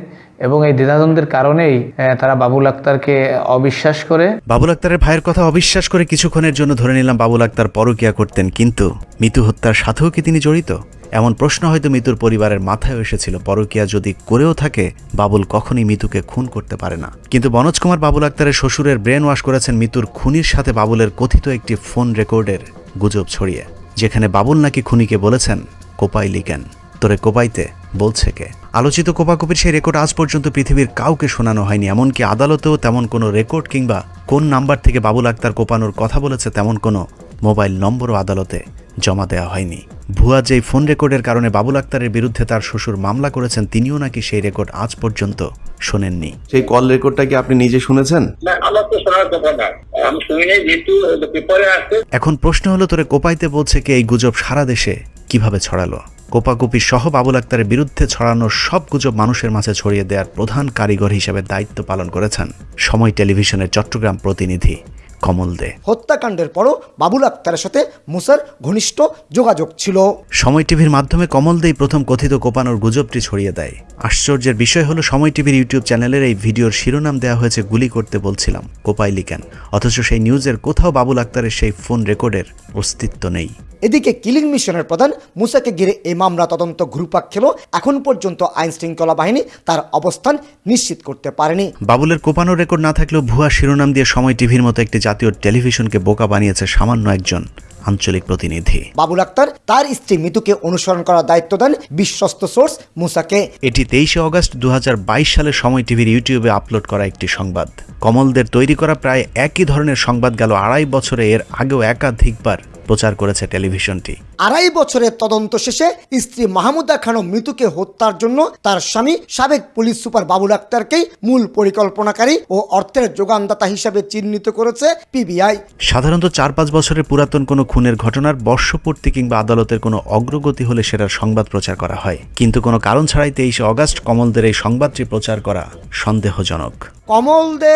এবং এই দ্বিধাদ্বন্দ্বের কারণেই তারা বাবুল আক্তারকে অবিশ্বাস করে। বাবুল আক্তারের ভাইয়ের কথা অবিশ্বাস করে কিছুক্ষণের জন্য ধরে নিলাম বাবুল আক্তার পরকিয়া করতেন, কিন্তু মিতু হত্যার সাথেও কি তিনি জড়িত? এমন প্রশ্ন হয়তো মিতুর পরিবারের মাথায় এসেছিল, পরকিয়া যদি করেও থাকে, বাবুল কখনই মিতুকে খুন করতে পারে না। কিন্তু বনজ কুমার বাবুল আক্তারের শ্বশুরের ব্রেন ওয়াশ করেছেন মিতুর খুনির সাথে বাবুলের কথিত একটি ফোন রেকর্ডের। গুজব ছড়িয়ে, যেখানে বাবুল নাকি খুনিকে বলেছেন, কোপাই লিকেন তোরে কোপাইতে বলছে কে? আলোচিত কোপাকুপির সেই রেকর্ড আজ পর্যন্ত পৃথিবীর কাউকে শোনানো হয়নি। এমনকি আদালতেও তেমন কোনো রেকর্ড কিংবা কোন নাম্বার থেকে বাবুল আক্তার কোপানোর কথা বলেছে, তেমন কোনো মোবাইল নম্বরও আদালতে জমা দেওয়া হয়নি। ভুয়া যেই ফোন রেকর্ডের কারণে বাবুল আক্তারের বিরুদ্ধে তার শ্বশুর মামলা করেছেন তিনিও নাকি সেই রেকর্ড আজ পর্যন্ত শোনেননি। সেই কল রেকর্ডটা কি আপনি নিজে শুনেছেন? না আমার তো শোনার কথা না আমি শুনি নাই যেহেতু পেপারে আসছে এখন প্রশ্ন হলো তোরে কোপাইতে বলছে কি এই গুজব সারা দেশে কীভাবে ছড়ালো? কোপাকুপি সহ বাবুল আক্তারের বিরুদ্ধে ছড়ানো সব গুজব মানুষের মাঝে ছড়িয়ে দেওয়ার প্রধান কারিগর হিসেবে দায়িত্ব পালন করেছেন সময় টেলিভিশনের চট্টগ্রাম প্রতিনিধি। কমল দে। হত্যাকাণ্ডের পরও বাবুল আক্তারের সাথে মুসার ঘনিষ্ঠ যোগাযোগ ছিল। সময় টিভির মাধ্যমে কমল দেই প্রথম কথিত কোপানোর গুজবটি ছড়িয়ে দেয়। আশ্চর্যের বিষয় হলো সময় টিভির ইউটিউব চ্যানেলের এই ভিডিওর শিরোনাম দেওয়া হয়েছে গুলি করতে বলছিলাম কোপাইলি কেন অথচ সেই নিউজের কোথাও বাবুল আক্তারের সেই ফোন রেকর্ডের অস্তিত্ব নেই। এদিকে কিলিং মিশনের প্রধান মুসাকে ঘিরে এই মামলা তদন্ত ঘুরপাক খেলেও এখন পর্যন্ত আইন শৃঙ্খলা বাহিনী তার অবস্থান নিশ্চিত করতে পারেনি। বাবুলের কোপানোর রেকর্ড না থাকলেও ভুয়া শিরোনাম দিয়ে সময় টিভির মতো একটি জাতীয় টেলিভিশনকে বোকা বানিয়েছে সামান্য একজন আঞ্চলিক প্রতিনিধি। বাবুল আক্তার তার স্ত্রী মিতুকে অনুসরণ করার দায়িত্ব দেন বিশ্বস্ত সোর্স মুসাকে। এটি তেইশে অগস্ট দু হাজার বাইশ সালে সময় টিভির ইউটিউবে আপলোড করা একটি সংবাদ। কমলদের তৈরি করা প্রায় একই ধরনের সংবাদ গেল আড়াই বছরে এর আগেও একাধিকবার। প্রচার করেছে টেলিভিশনটি। আড়াই বছরের তদন্ত শেষে স্ত্রী মাহমুদা খানম মৃতুকে হত্যার জন্য তার স্বামী সাবেক পুলিশ সুপার বাবুল আক্তারকেই মূল পরিকল্পনাকারী ও অর্থের যোগানদাতা হিসাবে চিহ্নিত করেছে পিবিআই সাধারণত চার পাঁচ বছরের পুরাতন কোনো খুনের ঘটনার বর্ষপূর্তি কিংবা আদালতের কোনো অগ্রগতি হলে সেটার সংবাদ প্রচার করা হয়। কিন্তু কোনো কারণ ছাড়াই তেইশে অগস্ট কমলদের এই সংবাদটি প্রচার করা সন্দেহজনক। কমল দে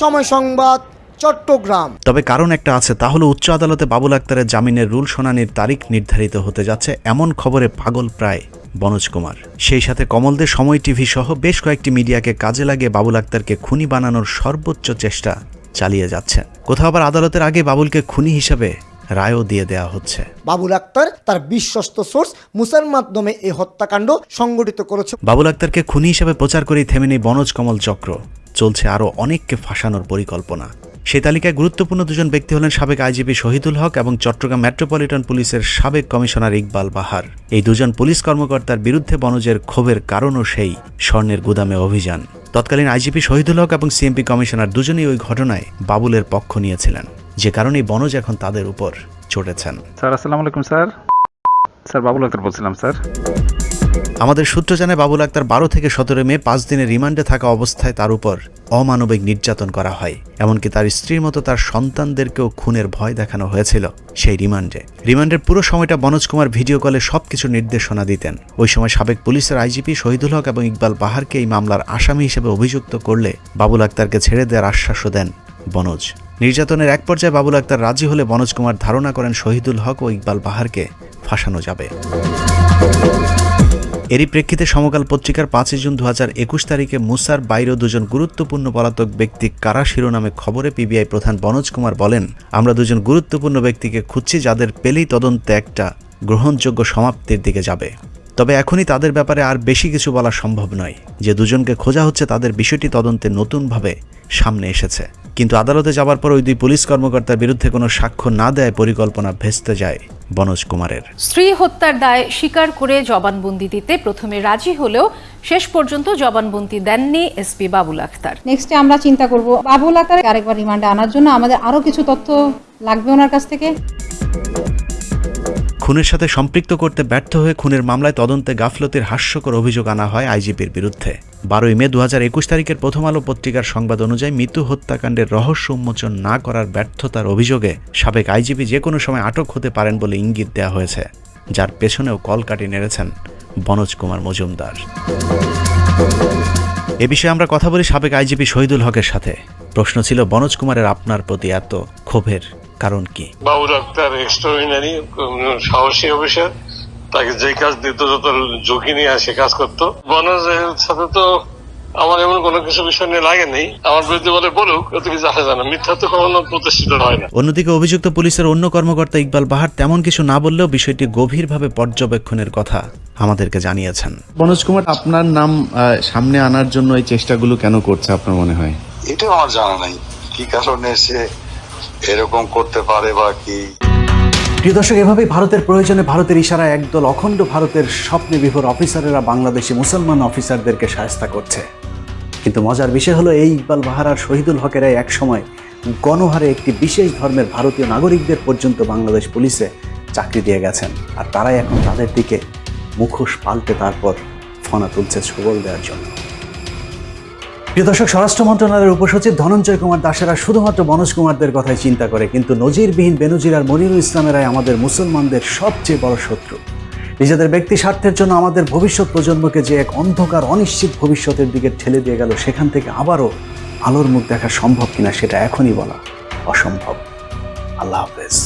সময় সংবাদ। চট্টগ্রাম। তবে কারণ একটা আছে তা হলো উচ্চ আদালতে বাবুল আক্তারের জামিনের রুল শুনানির তারিখ নির্ধারিত হতে যাচ্ছে এমন খবরে পাগল প্রায় বনোজ কুমার। সেই সাথে কমলদের সময় টিভি সহ বেশ কয়েকটি মিডিয়াকে কাজে লাগিয়ে বাবুল আক্তারকে খুনি বানানোর সর্বোচ্চ চেষ্টা চালিয়ে যাচ্ছেন কোথাও আবার আদালতের আগে বাবুলকে খুনি হিসাবে রায়ও দিয়ে দেওয়া হচ্ছে। বাবুল আক্তার তার বিশ্বস্ত সোর্স মুসার মাধ্যমে এই হত্যাকাণ্ড সংগঠিত করেছে। বাবুল আক্তারকে খুনি হিসাবে প্রচার করেই থেমে নেই বনজ কমল চক্র। চলছে আরও অনেককে ফাঁসানোর পরিকল্পনা। সেই তালিকায় গুরুত্বপূর্ণ দুজন ব্যক্তি হলেন সাবেক আইজিপি শহীদুল হক এবং চট্টগ্রাম মেট্রোপলিটন পুলিশের সাবেক কমিশনার ইকবাল বাহার। এই দুজন পুলিশ কর্মকর্তার বিরুদ্ধে বনজের ক্ষোভের কারণও সেই স্বর্ণের গুদামে অভিযান। তৎকালীন আইজিপি শহীদুল হক এবং সিএমপি কমিশনার দুজনেই ওই ঘটনায় বাবুলের পক্ষ নিয়েছিলেন। যে কারণেই বনজ এখন তাদের উপর চটেছেন স্যার, আসসালামু আলাইকুম, স্যার। স্যার, বাবুল আক্তার বলছিলাম, স্যার। আমাদের সূত্র জানায় বাবুল আক্তার বারো থেকে সতেরো মে পাঁচ দিনের রিমান্ডে থাকা অবস্থায় তার উপর অমানবিক নির্যাতন করা হয়। এমনকি তার স্ত্রীর মতো তার সন্তানদেরকেও খুনের ভয় দেখানো হয়েছিল সেই রিমান্ডে। রিমান্ডের পুরো সময়টা মনোজ কুমার ভিডিও কলে সবকিছু নির্দেশনা দিতেন। ওই সময় সাবেক পুলিশের আইজিপি শহীদুল হক এবং ইকবাল বাহারকে এই মামলার আসামি হিসেবে অভিযুক্ত করলে বাবুল আক্তারকে ছেড়ে দেওয়ার আশ্বাসও দেন বনজ নির্যাতনের এক পর্যায়ে বাবুল আক্তার রাজি হলে বনজ কুমার ধারণা করেন শহীদুল হক ও ইকবাল বাহারকে ফাঁসানো যাবে। এরই প্রেক্ষিতে সমকাল পত্রিকার পাঁচই জুন দু তারিখে মুসার বাইরেও দুজন গুরুত্বপূর্ণ পলাতক ব্যক্তি কারা শিরোনামে খবরে পিবিআই প্রধান বনোজ কুমার বলেন, আমরা দুজন গুরুত্বপূর্ণ ব্যক্তিকে খুঁজছি যাদের পেলেই তদন্তে একটা গ্রহণযোগ্য সমাপ্তির দিকে যাবে। তবে এখনই তাদের ব্যাপারে আর বেশি কিছু বলা সম্ভব নয় যে দুজনকে খোঁজা হচ্ছে তাদের বিষয়টি তদন্তে নতুনভাবে সামনে এসেছে। কিন্তু আদালতে যাবার পর ওই দুই পুলিশ কর্মকর্তার বিরুদ্ধে কোনো সাক্ষ্য না দেয় পরিকল্পনা ভেস্তে যায় বনোজ কুমারের। স্ত্রী হত্যার দায় স্বীকার করে জবানবন্দি দিতে প্রথমে রাজি হলেও শেষ পর্যন্ত জবানবন্দি দেননি এসপি বাবুল আখতার। নেক্সটে আমরা চিন্তা করব বাবুল আকার আরেকবার রিমান্ডে আনার জন্য আমাদের আরও কিছু তথ্য লাগবে ওনার কাছ থেকে। খুনের সাথে সম্পৃক্ত করতে ব্যর্থ হয়ে খুনের মামলায় তদন্তে গাফলতির হাস্যকর অভিযোগ আনা হয় আইজিপির বিরুদ্ধে। বারোই মে দু তারিখের প্রথম আলো পত্রিকার সংবাদ অনুযায়ী মৃত্যু হত্যাকাণ্ডের রহস্য উন্মোচন না করার ব্যর্থতার অভিযোগে সাবেক আইজিপি যে কোনো সময় আটক হতে পারেন বলে ইঙ্গিত দেওয়া হয়েছে, যার পেছনেও কলকাটি নেড়েছেন বনোজ কুমার মজুমদার। এ বিষয়ে আমরা কথা বলি সাবেক আইজিপি শহীদুল হকের সাথে। প্রশ্ন ছিল, বনোজ কুমারের আপনার প্রতি এত ক্ষোভের কারণ কি? বাবুল আক্তার এক্সট্রাঅর্ডিনারি সাহসী অফিসার। তাকে যে কাজ দিত যত ঝুঁকি নিয়ে সে কাজ করতো। বনজের সাথে তো আমার এমন কোনো কিছু বিষয় নিয়ে লাগে নেই। আমার বিরুদ্ধে বলে বলুক অত কিছু আসে জানা। মিথ্যা তো কখনো প্রতিষ্ঠিত হয় না। অন্যদিকে অভিযুক্ত পুলিশের অন্য কর্মকর্তা ইকবাল বাহার তেমন কিছু না বললেও বিষয়টি গভীরভাবে পর্যবেক্ষণের কথা আমাদেরকে জানিয়েছেন। মনোজ কুমার আপনার নাম আহ, সামনে আনার জন্য এই চেষ্টাগুলো কেন করছে আপনার মনে হয়? এটা আমার জানা নাই। কি কারণে সে এরকম করতে পারে বা কি? প্রিয় দর্শক, এভাবেই ভারতের প্রয়োজনে ভারতের ইশারায় একদল অখণ্ড ভারতের স্বপ্নে বিভোর অফিসারেরা বাংলাদেশি মুসলমান অফিসারদেরকে সায়স্তা করছে। কিন্তু মজার বিষয় হলো, এই ইকবাল বাহার আর শহীদুল হকেরাই একসময় গণহারে একটি বিশেষ ধর্মের ভারতীয় নাগরিকদের পর্যন্ত বাংলাদেশ পুলিশে চাকরি দিয়ে গেছেন। আর তারাই এখন তাদের দিকে মুখোশ পাল্টে তারপর ফনা তুলছে ছবল দেওয়ার জন্য। প্রিয় দর্শক, স্বরাষ্ট্র মন্ত্রণালয়ের উপসচিব ধনঞ্জয় কুমার দাসেরা শুধুমাত্র মনোজ কুমারদের কথাই চিন্তা করে, কিন্তু নজিরবিহীন বেনজির আর মনিরুল ইসলামেরাই আমাদের মুসলমানদের সবচেয়ে বড় শত্রু। নিজেদের ব্যক্তি স্বার্থের জন্য আমাদের ভবিষ্যৎ প্রজন্মকে যে এক অন্ধকার, অনিশ্চিত ভবিষ্যতের দিকে ঠেলে দিয়ে গেল, সেখান থেকে আবারও আলোর মুখ দেখা সম্ভব কিনা সেটা এখনই বলা অসম্ভব। আল্লাহ হাফেজ।